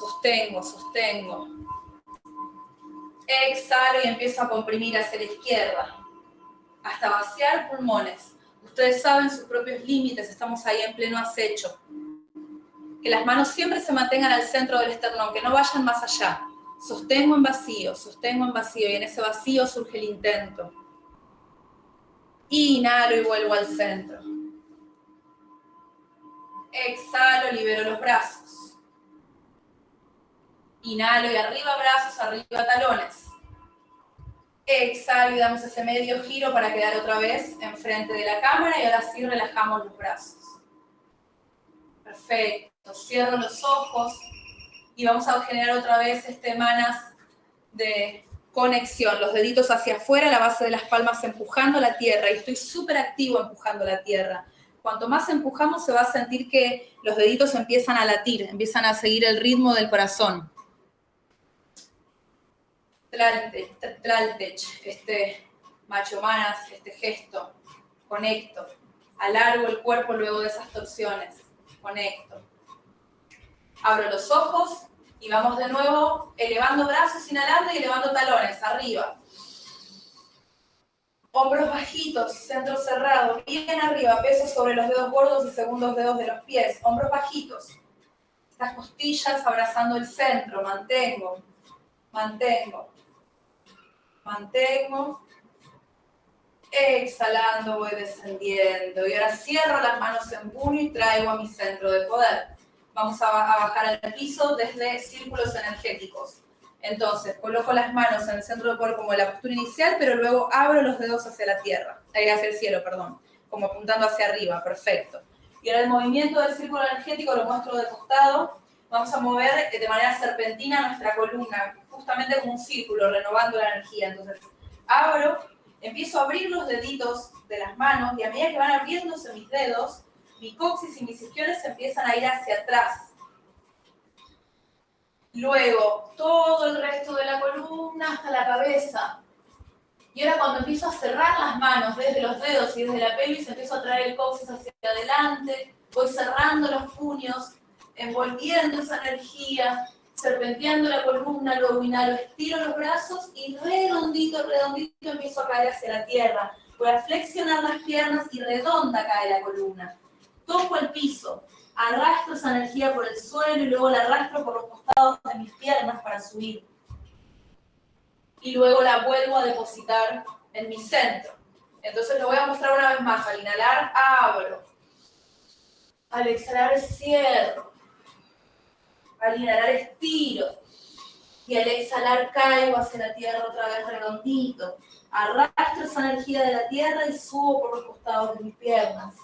Sostengo, sostengo. Exhalo y empiezo a comprimir hacia la izquierda. Hasta vaciar pulmones. Ustedes saben sus propios límites, estamos ahí en pleno acecho. Que las manos siempre se mantengan al centro del esternón, que no vayan más allá. Sostengo en vacío, sostengo en vacío y en ese vacío surge el intento. Inhalo y vuelvo al centro. Exhalo, libero los brazos. Inhalo y arriba brazos, arriba talones. Exhalo y damos ese medio giro para quedar otra vez enfrente de la cámara y ahora sí relajamos los brazos. Perfecto. Cierro los ojos y vamos a generar otra vez este manas de conexión. Los deditos hacia afuera, la base de las palmas empujando la tierra y estoy súper activo empujando la tierra cuanto más empujamos se va a sentir que los deditos empiezan a latir, empiezan a seguir el ritmo del corazón. Tlaltech, este macho manas, este gesto, conecto, alargo el cuerpo luego de esas torsiones, conecto. Abro los ojos y vamos de nuevo elevando brazos, inhalando y elevando talones, arriba. Hombros bajitos, centro cerrado, bien arriba, peso sobre los dedos gordos y segundos dedos de los pies. Hombros bajitos. Estas costillas abrazando el centro, mantengo, mantengo, mantengo. Exhalando, voy descendiendo. Y ahora cierro las manos en puño y traigo a mi centro de poder. Vamos a bajar al piso desde círculos energéticos. Entonces, coloco las manos en el centro del cuerpo como la postura inicial, pero luego abro los dedos hacia la tierra, eh, hacia el cielo, perdón, como apuntando hacia arriba, perfecto. Y ahora el movimiento del círculo energético lo muestro de costado. Vamos a mover de manera serpentina nuestra columna, justamente como un círculo, renovando la energía. Entonces, abro, empiezo a abrir los deditos de las manos y a medida que van abriéndose mis dedos, mi coxis y mis isquiones empiezan a ir hacia atrás. Luego, todo el resto de la columna hasta la cabeza. Y ahora cuando empiezo a cerrar las manos desde los dedos y desde la pelvis, empiezo a traer el coxis hacia adelante, voy cerrando los puños, envolviendo esa energía, serpenteando la columna, luego inhalo, estiro los brazos y redondito, redondito empiezo a caer hacia la tierra. Voy a flexionar las piernas y redonda cae la columna. Toco el piso, arrastro esa energía por el suelo y luego la arrastro por los costados de mis piernas para subir. Y luego la vuelvo a depositar en mi centro. Entonces lo voy a mostrar una vez más. Al inhalar, abro. Al exhalar, cierro. Al inhalar, estiro. Y al exhalar, caigo hacia la tierra otra vez redondito. Arrastro esa energía de la tierra y subo por los costados de mis piernas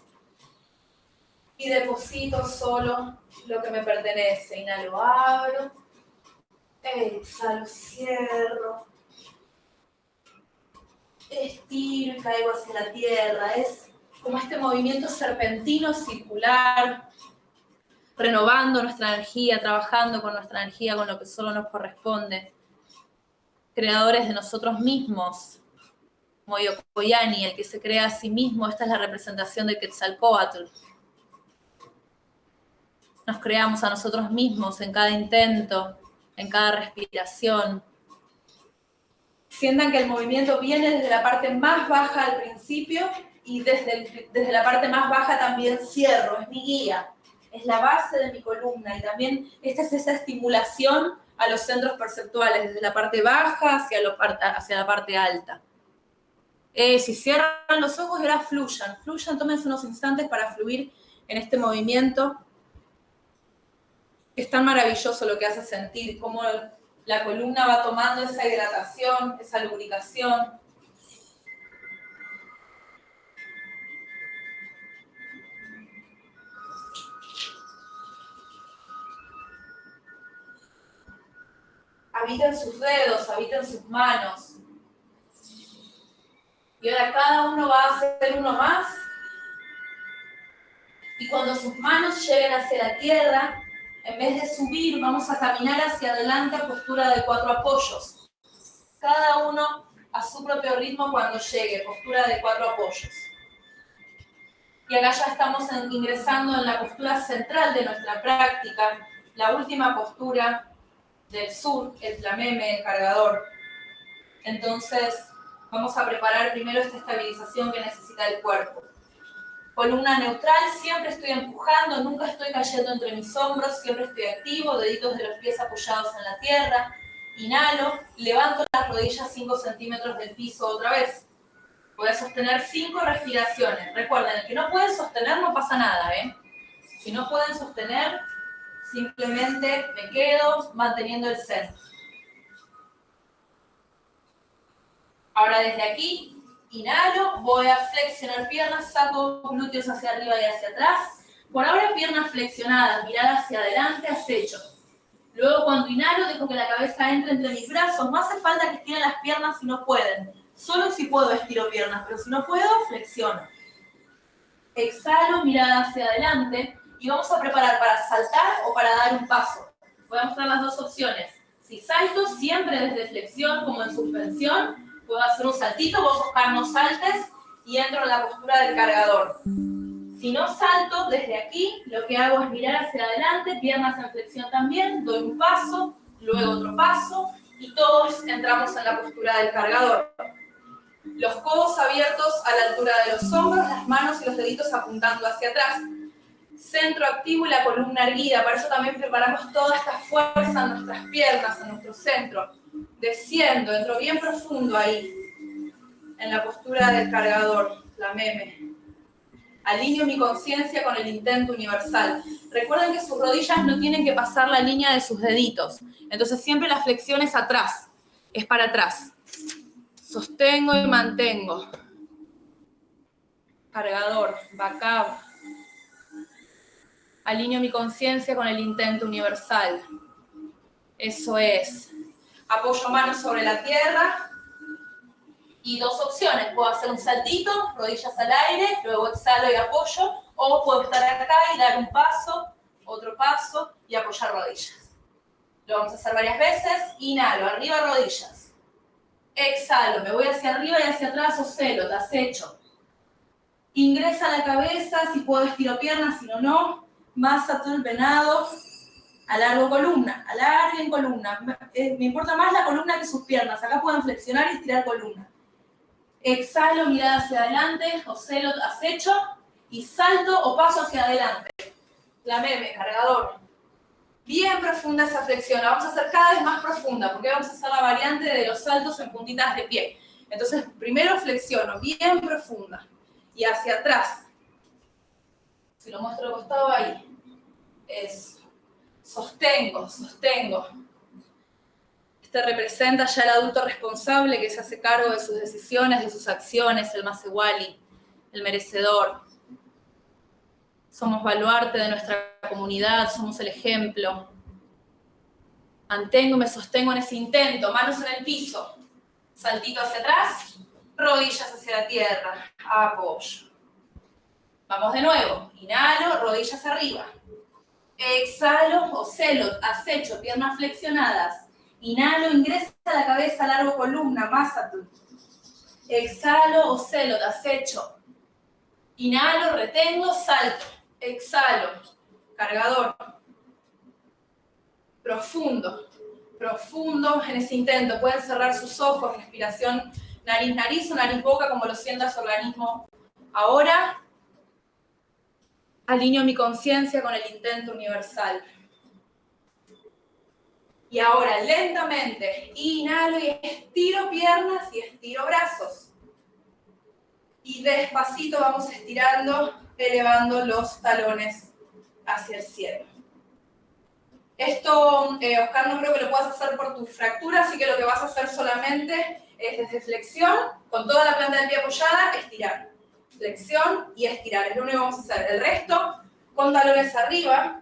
y deposito solo lo que me pertenece. Inhalo, abro, exhalo, cierro, estiro y caigo hacia la tierra. Es como este movimiento serpentino circular, renovando nuestra energía, trabajando con nuestra energía, con lo que solo nos corresponde. Creadores de nosotros mismos, como Yokoyani, el que se crea a sí mismo, esta es la representación de Quetzalcoatl nos creamos a nosotros mismos en cada intento, en cada respiración. Sientan que el movimiento viene desde la parte más baja al principio y desde, desde la parte más baja también cierro, es mi guía, es la base de mi columna y también esta es esa estimulación a los centros perceptuales, desde la parte baja hacia, hacia la parte alta. Eh, si cierran los ojos y ahora fluyan, fluyan, tómense unos instantes para fluir en este movimiento es tan maravilloso lo que hace sentir, cómo la columna va tomando esa hidratación, esa lubricación. Habita en sus dedos, habita en sus manos. Y ahora cada uno va a hacer uno más. Y cuando sus manos lleguen hacia la tierra, en vez de subir, vamos a caminar hacia adelante a postura de cuatro apoyos. Cada uno a su propio ritmo cuando llegue, postura de cuatro apoyos. Y acá ya estamos ingresando en la postura central de nuestra práctica, la última postura del sur, el flameme, el cargador. Entonces, vamos a preparar primero esta estabilización que necesita el cuerpo. Columna neutral, siempre estoy empujando, nunca estoy cayendo entre mis hombros, siempre estoy activo, deditos de los pies apoyados en la tierra. Inhalo, levanto las rodillas 5 centímetros del piso otra vez. Voy a sostener 5 respiraciones. Recuerden, el que no puede sostener no pasa nada, ¿eh? Si no pueden sostener, simplemente me quedo manteniendo el centro. Ahora desde aquí Inhalo, voy a flexionar piernas, saco glúteos hacia arriba y hacia atrás. Por ahora piernas flexionadas, mirada hacia adelante, acecho. Luego cuando inhalo, dejo que la cabeza entre entre mis brazos. No hace falta que estiren las piernas si no pueden. Solo si puedo estiro piernas, pero si no puedo, flexiono. Exhalo, mirada hacia adelante. Y vamos a preparar para saltar o para dar un paso. Voy a mostrar las dos opciones. Si salto, siempre desde flexión como en suspensión puedo hacer un saltito, vos Oscar no saltes y entro en la postura del cargador. Si no salto, desde aquí lo que hago es mirar hacia adelante, piernas en flexión también, doy un paso, luego otro paso y todos entramos en la postura del cargador. Los codos abiertos a la altura de los hombros, las manos y los deditos apuntando hacia atrás. Centro activo y la columna erguida, para eso también preparamos toda esta fuerza en nuestras piernas, en nuestro centro desciendo, entro bien profundo ahí, en la postura del cargador, la meme. Alineo mi conciencia con el intento universal. Recuerden que sus rodillas no tienen que pasar la línea de sus deditos. Entonces siempre la flexión es atrás, es para atrás. Sostengo y mantengo. Cargador, backup. Alineo mi conciencia con el intento universal. Eso es. Apoyo manos sobre la tierra, y dos opciones. Puedo hacer un saltito, rodillas al aire, luego exhalo y apoyo, o puedo estar acá y dar un paso, otro paso y apoyar rodillas. Lo vamos a hacer varias veces. Inhalo, arriba rodillas. Exhalo, me voy hacia arriba y hacia atrás, ocelo, te acecho. Ingresa la cabeza, si puedo estiro piernas, si no, no. Masa todo el venado. Alargo columna, en columna. Eh, me importa más la columna que sus piernas. Acá pueden flexionar y estirar columna. Exhalo, mirada hacia adelante, ocelo, acecho y salto o paso hacia adelante. La meme, cargador. Bien profunda esa flexión, la vamos a hacer cada vez más profunda porque vamos a hacer la variante de los saltos en puntitas de pie. Entonces, primero flexiono, bien profunda. Y hacia atrás. Si lo muestro al costado, ahí. Eso. Sostengo, sostengo. Este representa ya el adulto responsable que se hace cargo de sus decisiones, de sus acciones, el más igual el merecedor. Somos baluarte de nuestra comunidad, somos el ejemplo. Mantengo, me sostengo en ese intento, manos en el piso. Saltito hacia atrás, rodillas hacia la tierra, apoyo. Vamos de nuevo, inhalo, rodillas arriba. Exhalo, ocelo, acecho, piernas flexionadas Inhalo, ingresa la cabeza, largo columna, tú. Exhalo, ocelo, acecho. Inhalo, retengo, salto. Exhalo, cargador. Profundo, profundo en ese intento. Pueden cerrar sus ojos, respiración nariz-nariz o nariz-boca, como lo sienta su organismo ahora. Alineo mi conciencia con el intento universal. Y ahora lentamente inhalo y estiro piernas y estiro brazos. Y despacito vamos estirando, elevando los talones hacia el cielo. Esto, eh, Oscar, no creo que lo puedas hacer por tu fractura, así que lo que vas a hacer solamente es desde flexión, con toda la planta del pie apoyada, estirar. Flexión y estirar, es lo único que vamos a hacer. El resto, con talones arriba,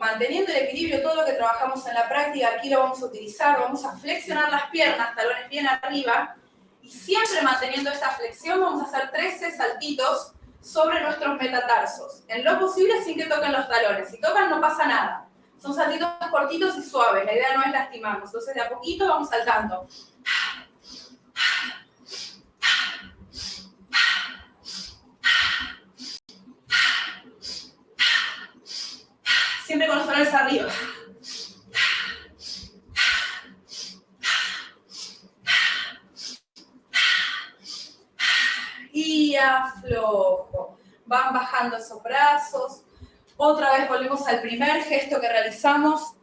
manteniendo el equilibrio, todo lo que trabajamos en la práctica, aquí lo vamos a utilizar, vamos a flexionar las piernas, talones bien arriba, y siempre manteniendo esta flexión vamos a hacer 13 saltitos sobre nuestros metatarsos, en lo posible sin que toquen los talones, si tocan no pasa nada, son saltitos cortitos y suaves, la idea no es lastimarnos, entonces de a poquito vamos saltando. Siempre con los talones arriba. Y aflojo. Van bajando esos brazos. Otra vez volvemos al primer gesto que realizamos.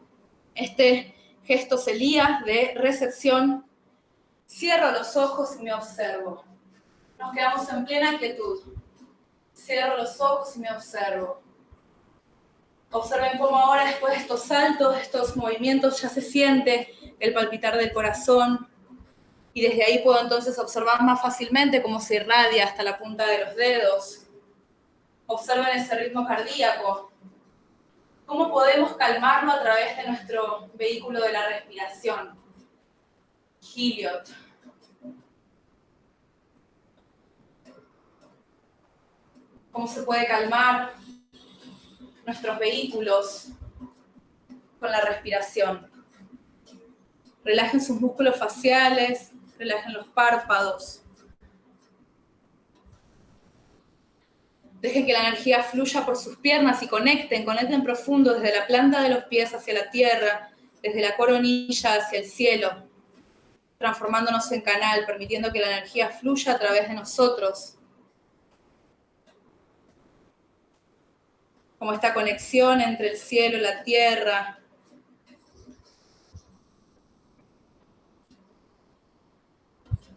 Este gesto sería de recepción. Cierro los ojos y me observo. Nos quedamos en plena quietud. Cierro los ojos y me observo. Observen cómo ahora después de estos saltos, estos movimientos, ya se siente el palpitar del corazón y desde ahí puedo entonces observar más fácilmente cómo se irradia hasta la punta de los dedos. Observen ese ritmo cardíaco. ¿Cómo podemos calmarlo a través de nuestro vehículo de la respiración? Heliot. ¿Cómo se puede calmar nuestros vehículos con la respiración. Relajen sus músculos faciales, relajen los párpados. Dejen que la energía fluya por sus piernas y conecten, conecten profundo desde la planta de los pies hacia la tierra, desde la coronilla hacia el cielo, transformándonos en canal, permitiendo que la energía fluya a través de nosotros como esta conexión entre el cielo y la tierra.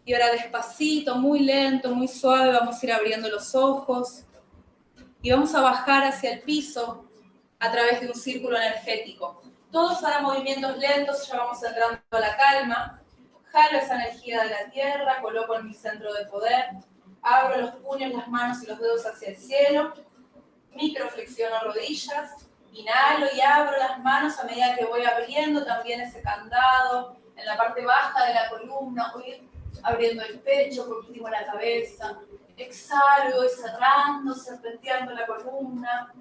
Y ahora despacito, muy lento, muy suave, vamos a ir abriendo los ojos. y vamos a bajar hacia el piso a través de un círculo energético. Todos harán movimientos lentos, ya vamos entrando a la calma. Jalo esa energía de la tierra, coloco en mi centro de poder, abro los puños, las manos y los dedos hacia el cielo, microflexiono rodillas, inhalo y abro las manos a medida que voy abriendo también ese candado en la parte baja de la columna, voy abriendo el pecho, por último la cabeza, exhalo, voy cerrando, serpenteando la columna,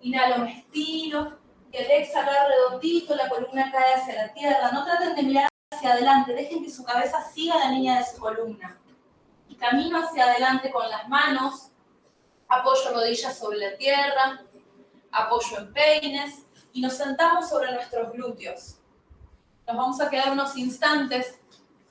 inhalo, me estiro, y al exhalar redondito, la columna cae hacia la tierra, no traten de mirar hacia adelante, dejen que su cabeza siga la línea de su columna. Camino hacia adelante con las manos, apoyo rodillas sobre la tierra, apoyo en peines y nos sentamos sobre nuestros glúteos. Nos vamos a quedar unos instantes,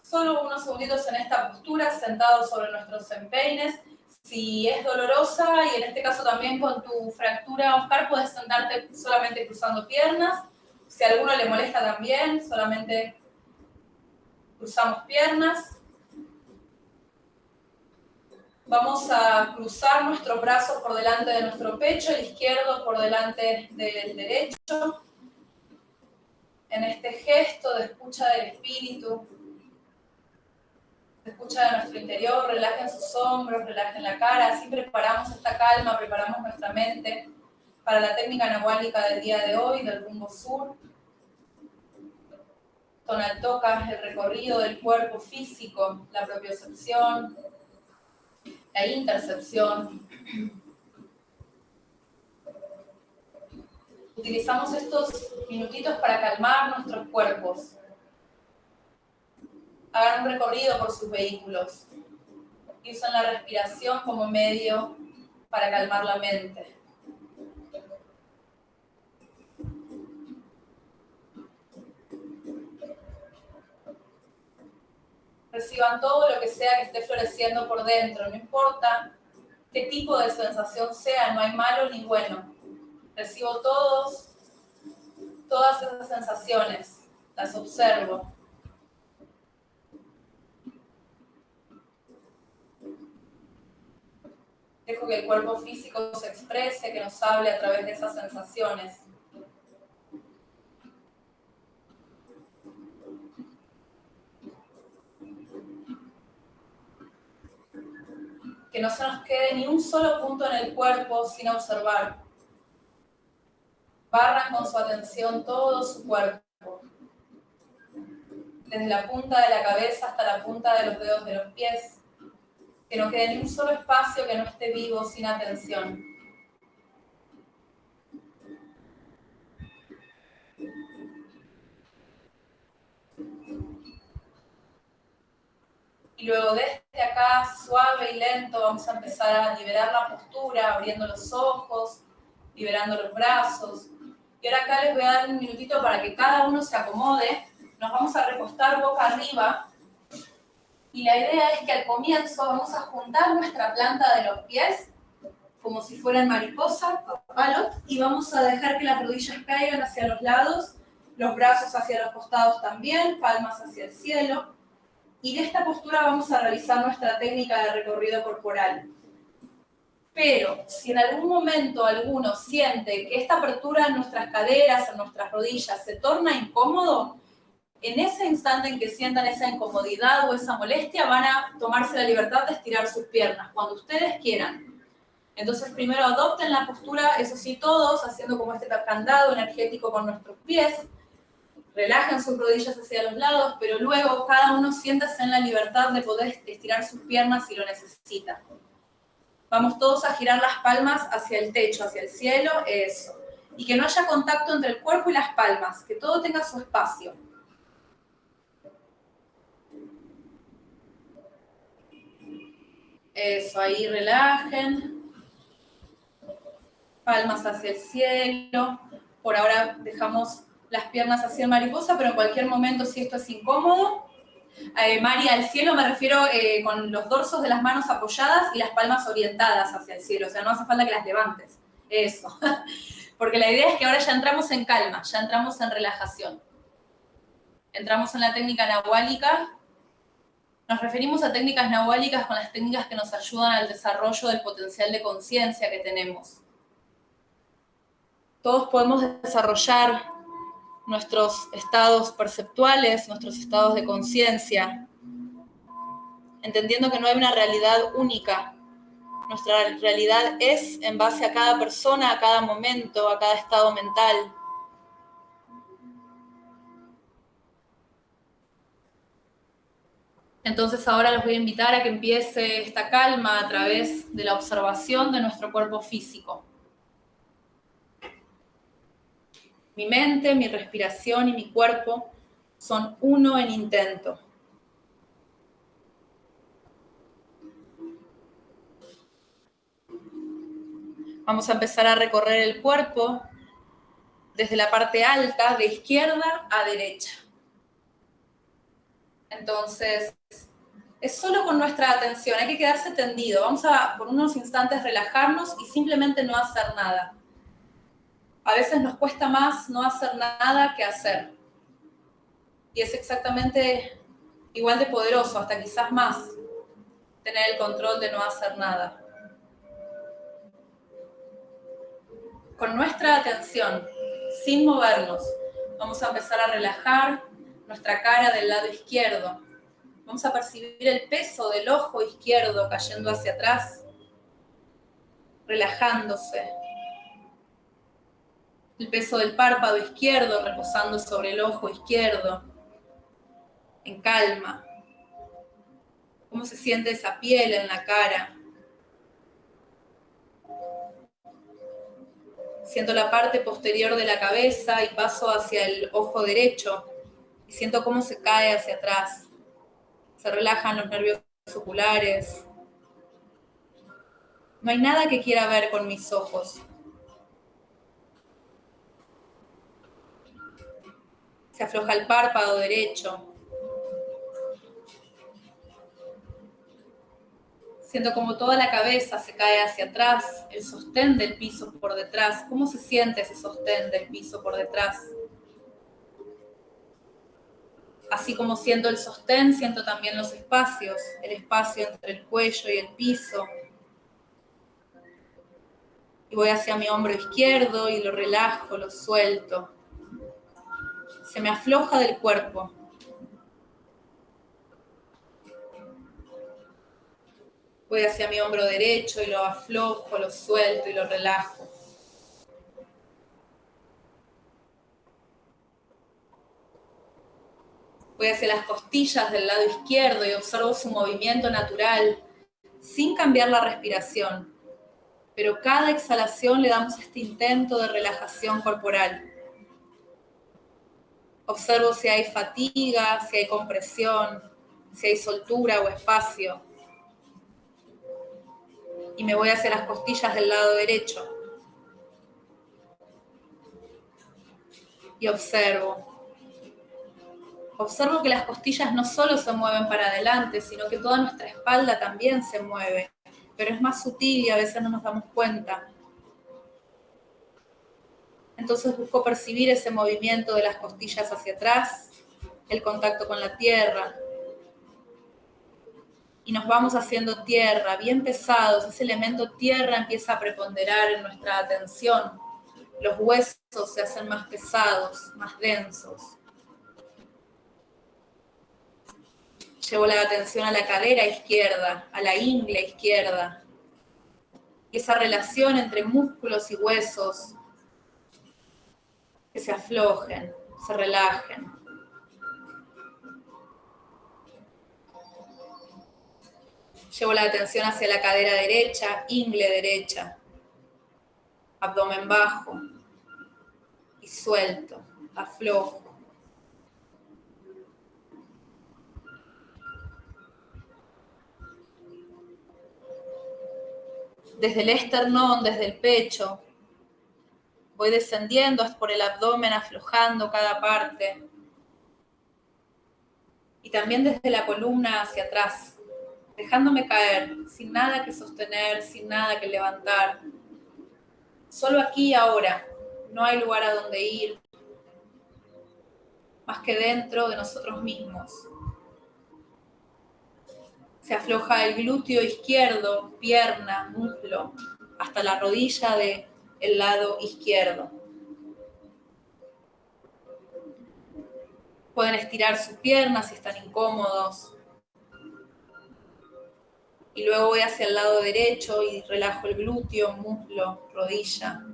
solo unos segunditos en esta postura, sentados sobre nuestros empeines. Si es dolorosa y en este caso también con tu fractura, Oscar, puedes sentarte solamente cruzando piernas. Si a alguno le molesta también, solamente cruzamos piernas. Vamos a cruzar nuestros brazos por delante de nuestro pecho, el izquierdo por delante del derecho. En este gesto de escucha del espíritu, de escucha de nuestro interior, relajen sus hombros, relajen la cara, así preparamos esta calma, preparamos nuestra mente para la técnica anahuálica del día de hoy, del rumbo sur. Tonal toca el recorrido del cuerpo físico, la propiocepción, la intercepción. Utilizamos estos minutitos para calmar nuestros cuerpos. Hagan un recorrido por sus vehículos y usan la respiración como medio para calmar la mente. Reciban todo lo que sea que esté floreciendo por dentro, no importa qué tipo de sensación sea, no hay malo ni bueno. Recibo todos, todas esas sensaciones, las observo. Dejo que el cuerpo físico se exprese, que nos hable a través de esas sensaciones. Que no se nos quede ni un solo punto en el cuerpo sin observar. Barran con su atención todo su cuerpo, desde la punta de la cabeza hasta la punta de los dedos de los pies. Que no quede ni un solo espacio que no esté vivo sin atención. Y luego desde acá, suave y lento, vamos a empezar a liberar la postura, abriendo los ojos, liberando los brazos. Y ahora acá les voy a dar un minutito para que cada uno se acomode. Nos vamos a recostar boca arriba. Y la idea es que al comienzo vamos a juntar nuestra planta de los pies, como si fueran mariposa, papalot, y vamos a dejar que las rodillas caigan hacia los lados, los brazos hacia los costados también, palmas hacia el cielo y de esta postura vamos a realizar nuestra técnica de recorrido corporal. Pero si en algún momento alguno siente que esta apertura en nuestras caderas, en nuestras rodillas, se torna incómodo, en ese instante en que sientan esa incomodidad o esa molestia, van a tomarse la libertad de estirar sus piernas, cuando ustedes quieran. Entonces primero adopten la postura, eso sí, todos, haciendo como este candado energético con nuestros pies, relajan sus rodillas hacia los lados, pero luego cada uno siéntase en la libertad de poder estirar sus piernas si lo necesita. Vamos todos a girar las palmas hacia el techo, hacia el cielo, eso. Y que no haya contacto entre el cuerpo y las palmas, que todo tenga su espacio. Eso, ahí relajen. Palmas hacia el cielo. Por ahora dejamos las piernas hacia mariposa, pero en cualquier momento si esto es incómodo, eh, María, al cielo me refiero eh, con los dorsos de las manos apoyadas y las palmas orientadas hacia el cielo, o sea, no hace falta que las levantes, eso. Porque la idea es que ahora ya entramos en calma, ya entramos en relajación. Entramos en la técnica nahuálica Nos referimos a técnicas nahuálicas con las técnicas que nos ayudan al desarrollo del potencial de conciencia que tenemos. Todos podemos desarrollar nuestros estados perceptuales, nuestros estados de conciencia, entendiendo que no hay una realidad única. Nuestra realidad es en base a cada persona, a cada momento, a cada estado mental. Entonces ahora les voy a invitar a que empiece esta calma a través de la observación de nuestro cuerpo físico. Mi mente, mi respiración y mi cuerpo son uno en intento. Vamos a empezar a recorrer el cuerpo desde la parte alta, de izquierda a derecha. Entonces, es solo con nuestra atención, hay que quedarse tendido. Vamos a por unos instantes relajarnos y simplemente no hacer nada. A veces nos cuesta más no hacer nada que hacer. Y es exactamente igual de poderoso, hasta quizás más, tener el control de no hacer nada. Con nuestra atención, sin movernos, vamos a empezar a relajar nuestra cara del lado izquierdo. Vamos a percibir el peso del ojo izquierdo cayendo hacia atrás, relajándose. El peso del párpado izquierdo reposando sobre el ojo izquierdo, en calma. ¿Cómo se siente esa piel en la cara? Siento la parte posterior de la cabeza y paso hacia el ojo derecho y siento cómo se cae hacia atrás. Se relajan los nervios oculares. No hay nada que quiera ver con mis ojos. Se afloja el párpado derecho. Siento como toda la cabeza se cae hacia atrás, el sostén del piso por detrás. ¿Cómo se siente ese sostén del piso por detrás? Así como siento el sostén, siento también los espacios, el espacio entre el cuello y el piso. Y voy hacia mi hombro izquierdo y lo relajo, lo suelto. Se me afloja del cuerpo. Voy hacia mi hombro derecho y lo aflojo, lo suelto y lo relajo. Voy hacia las costillas del lado izquierdo y observo su movimiento natural sin cambiar la respiración. Pero cada exhalación le damos este intento de relajación corporal. Observo si hay fatiga, si hay compresión, si hay soltura o espacio y me voy hacia las costillas del lado derecho. Y observo. Observo que las costillas no solo se mueven para adelante, sino que toda nuestra espalda también se mueve, pero es más sutil y a veces no nos damos cuenta. Entonces busco percibir ese movimiento de las costillas hacia atrás, el contacto con la tierra, y nos vamos haciendo tierra, bien pesados, ese elemento tierra empieza a preponderar en nuestra atención, los huesos se hacen más pesados, más densos. Llevo la atención a la cadera izquierda, a la ingle izquierda. Esa relación entre músculos y huesos que se aflojen, se relajen. Llevo la atención hacia la cadera derecha, ingle derecha, abdomen bajo y suelto, aflojo. Desde el esternón, desde el pecho, voy descendiendo por el abdomen, aflojando cada parte. Y también desde la columna hacia atrás, dejándome caer, sin nada que sostener, sin nada que levantar. Solo aquí y ahora, no hay lugar a donde ir, más que dentro de nosotros mismos. Se afloja el glúteo izquierdo, pierna, muslo, hasta la rodilla del el lado izquierdo. Pueden estirar sus piernas si están incómodos. Y luego voy hacia el lado derecho y relajo el glúteo, muslo, rodilla.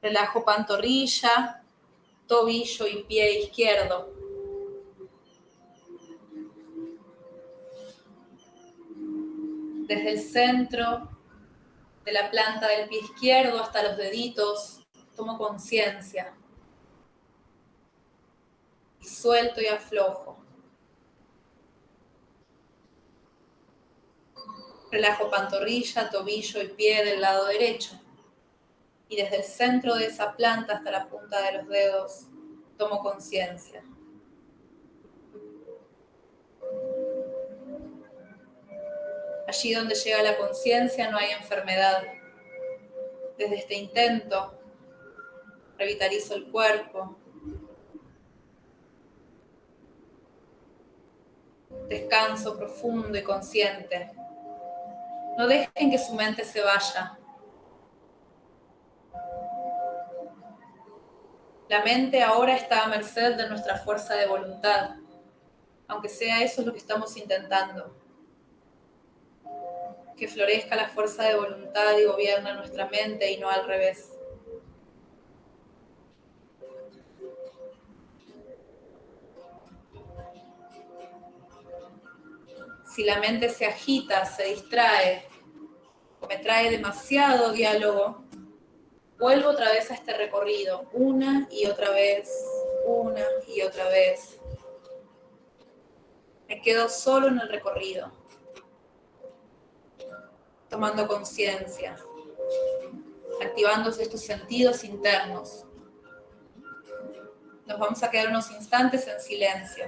Relajo pantorrilla, tobillo y pie izquierdo. Desde el centro de la planta del pie izquierdo hasta los deditos, tomo conciencia. Suelto y aflojo. Relajo pantorrilla, tobillo y pie del lado derecho. Y desde el centro de esa planta hasta la punta de los dedos, tomo conciencia. Allí donde llega la conciencia no hay enfermedad. Desde este intento, revitalizo el cuerpo. Descanso profundo y consciente. No dejen que su mente se vaya. La mente ahora está a merced de nuestra fuerza de voluntad, aunque sea eso lo que estamos intentando que florezca la fuerza de voluntad y gobierna nuestra mente y no al revés. Si la mente se agita, se distrae o me trae demasiado diálogo, vuelvo otra vez a este recorrido, una y otra vez, una y otra vez. Me quedo solo en el recorrido tomando conciencia, activándose estos sentidos internos. Nos vamos a quedar unos instantes en silencio.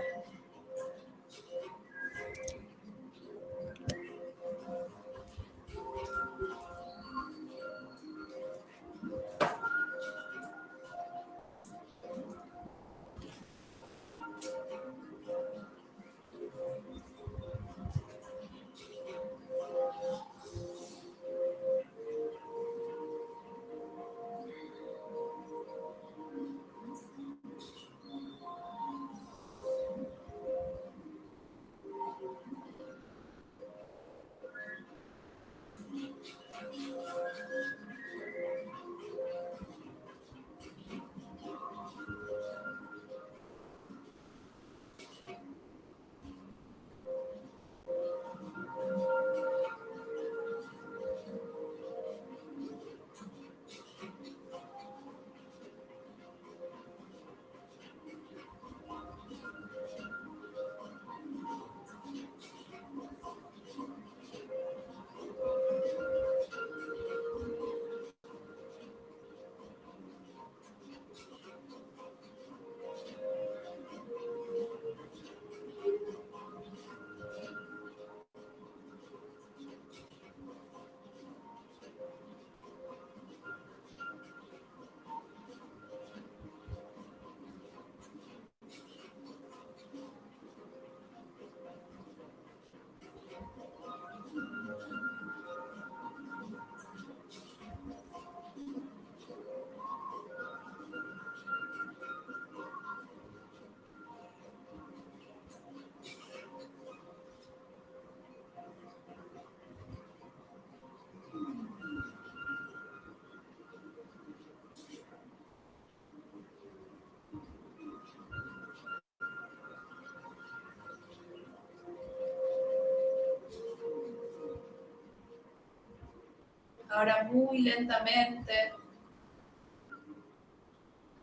Ahora muy lentamente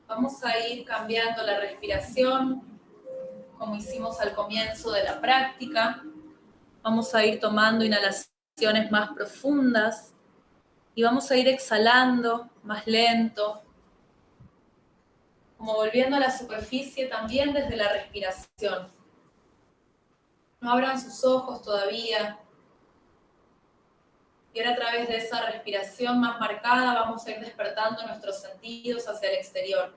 vamos a ir cambiando la respiración como hicimos al comienzo de la práctica. Vamos a ir tomando inhalaciones más profundas y vamos a ir exhalando más lento, como volviendo a la superficie también desde la respiración. No abran sus ojos todavía, Y ahora a través de esa respiración más marcada vamos a ir despertando nuestros sentidos hacia el exterior.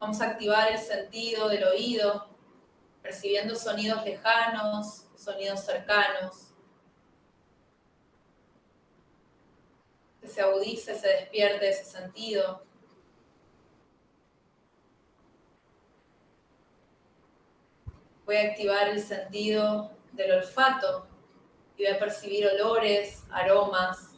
Vamos a activar el sentido del oído, percibiendo sonidos lejanos, sonidos cercanos. Que se agudice, se despierte ese sentido. Voy a activar el sentido del olfato y a percibir olores, aromas.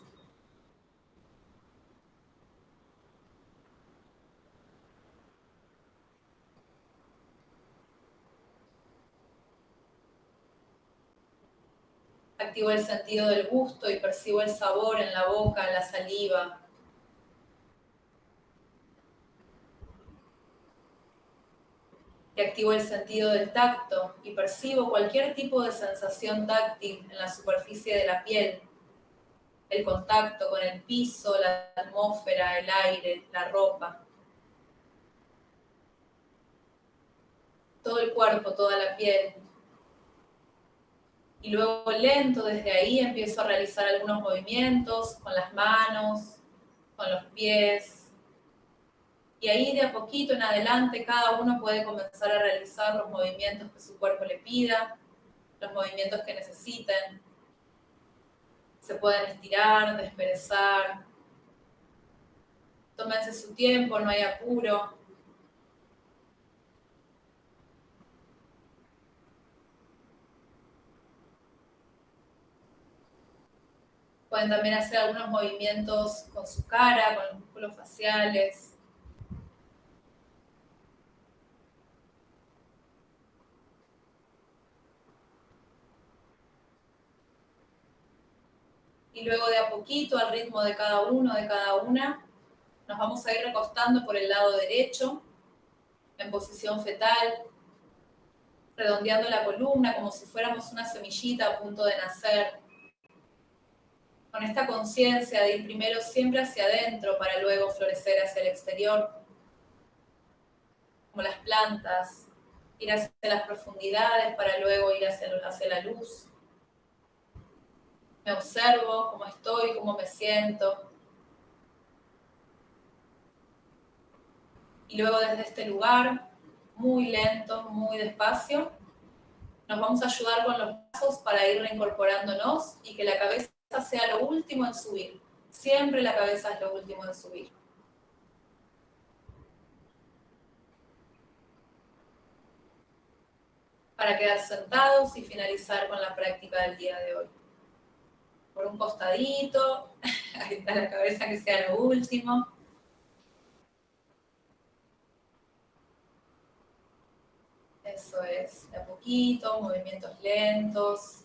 Activo el sentido del gusto y percibo el sabor en la boca, en la saliva. Y activo el sentido del tacto y percibo cualquier tipo de sensación táctil en la superficie de la piel, el contacto con el piso, la atmósfera, el aire, la ropa. Todo el cuerpo, toda la piel. Y luego lento desde ahí empiezo a realizar algunos movimientos con las manos, con los pies, y ahí de a poquito en adelante cada uno puede comenzar a realizar los movimientos que su cuerpo le pida, los movimientos que necesiten. Se pueden estirar, desperezar. Tómense su tiempo, no hay apuro. Pueden también hacer algunos movimientos con su cara, con los músculos faciales. Y luego de a poquito, al ritmo de cada uno, de cada una, nos vamos a ir recostando por el lado derecho, en posición fetal, redondeando la columna como si fuéramos una semillita a punto de nacer. Con esta conciencia de ir primero siempre hacia adentro para luego florecer hacia el exterior, como las plantas, ir hacia las profundidades para luego ir hacia, hacia la luz me observo, cómo estoy, cómo me siento. Y luego desde este lugar, muy lento, muy despacio, nos vamos a ayudar con los brazos para ir reincorporándonos y que la cabeza sea lo último en subir. Siempre la cabeza es lo último en subir. Para quedar sentados y finalizar con la práctica del día de hoy por un costadito, ahí está la cabeza que sea lo último. Eso es, de a poquito, movimientos lentos.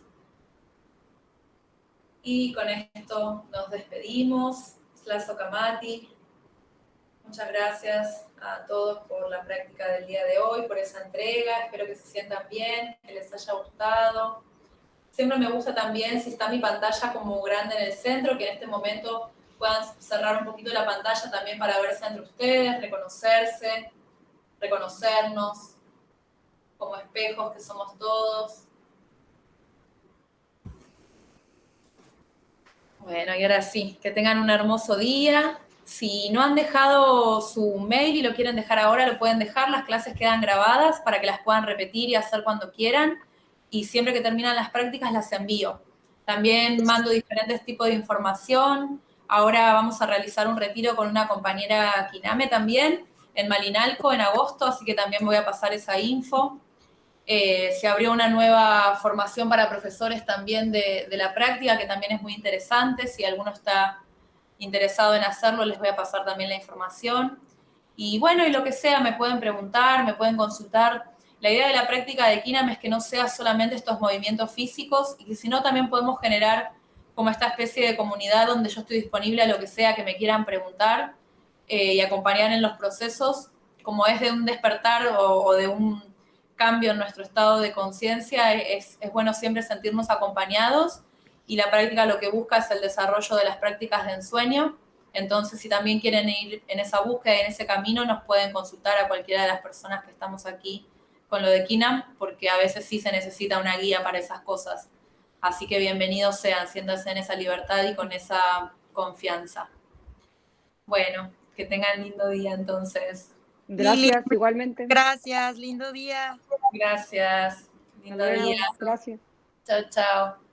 Y con esto nos despedimos. Slaso Kamati. Muchas gracias a todos por la práctica del día de hoy, por esa entrega. Espero que se sientan bien, que les haya gustado. Siempre me gusta también, si está mi pantalla como grande en el centro, que en este momento puedan cerrar un poquito la pantalla también para verse entre ustedes, reconocerse, reconocernos como espejos que somos todos. Bueno, y ahora sí, que tengan un hermoso día. Si no han dejado su mail y lo quieren dejar ahora, lo pueden dejar. Las clases quedan grabadas para que las puedan repetir y hacer cuando quieran y siempre que terminan las prácticas las envío. También mando diferentes tipos de información. Ahora vamos a realizar un retiro con una compañera Kiname también en Malinalco en agosto, así que también voy a pasar esa info. Eh, se abrió una nueva formación para profesores también de, de, la práctica, que también es muy interesante. Si alguno está interesado en hacerlo, les voy a pasar también la información. Y bueno, y lo que sea, me pueden preguntar, me pueden consultar la idea de la práctica de Kinam es que no sea solamente estos movimientos físicos y que si no también podemos generar como esta especie de comunidad donde yo estoy disponible a lo que sea que me quieran preguntar eh, y acompañar en los procesos, como es de un despertar o, de un cambio en nuestro estado de conciencia, es, es bueno siempre sentirnos acompañados y la práctica lo que busca es el desarrollo de las prácticas de ensueño. Entonces, si también quieren ir en esa búsqueda, en ese camino, nos pueden consultar a cualquiera de las personas que estamos aquí con lo de Kinam, porque a veces sí se necesita una guía para esas cosas. Así que bienvenidos sean, siéntanse en esa libertad y con esa confianza. Bueno, que tengan lindo día entonces. Gracias, igualmente. Gracias, lindo día. Gracias, lindo día. Gracias. Chao, chao.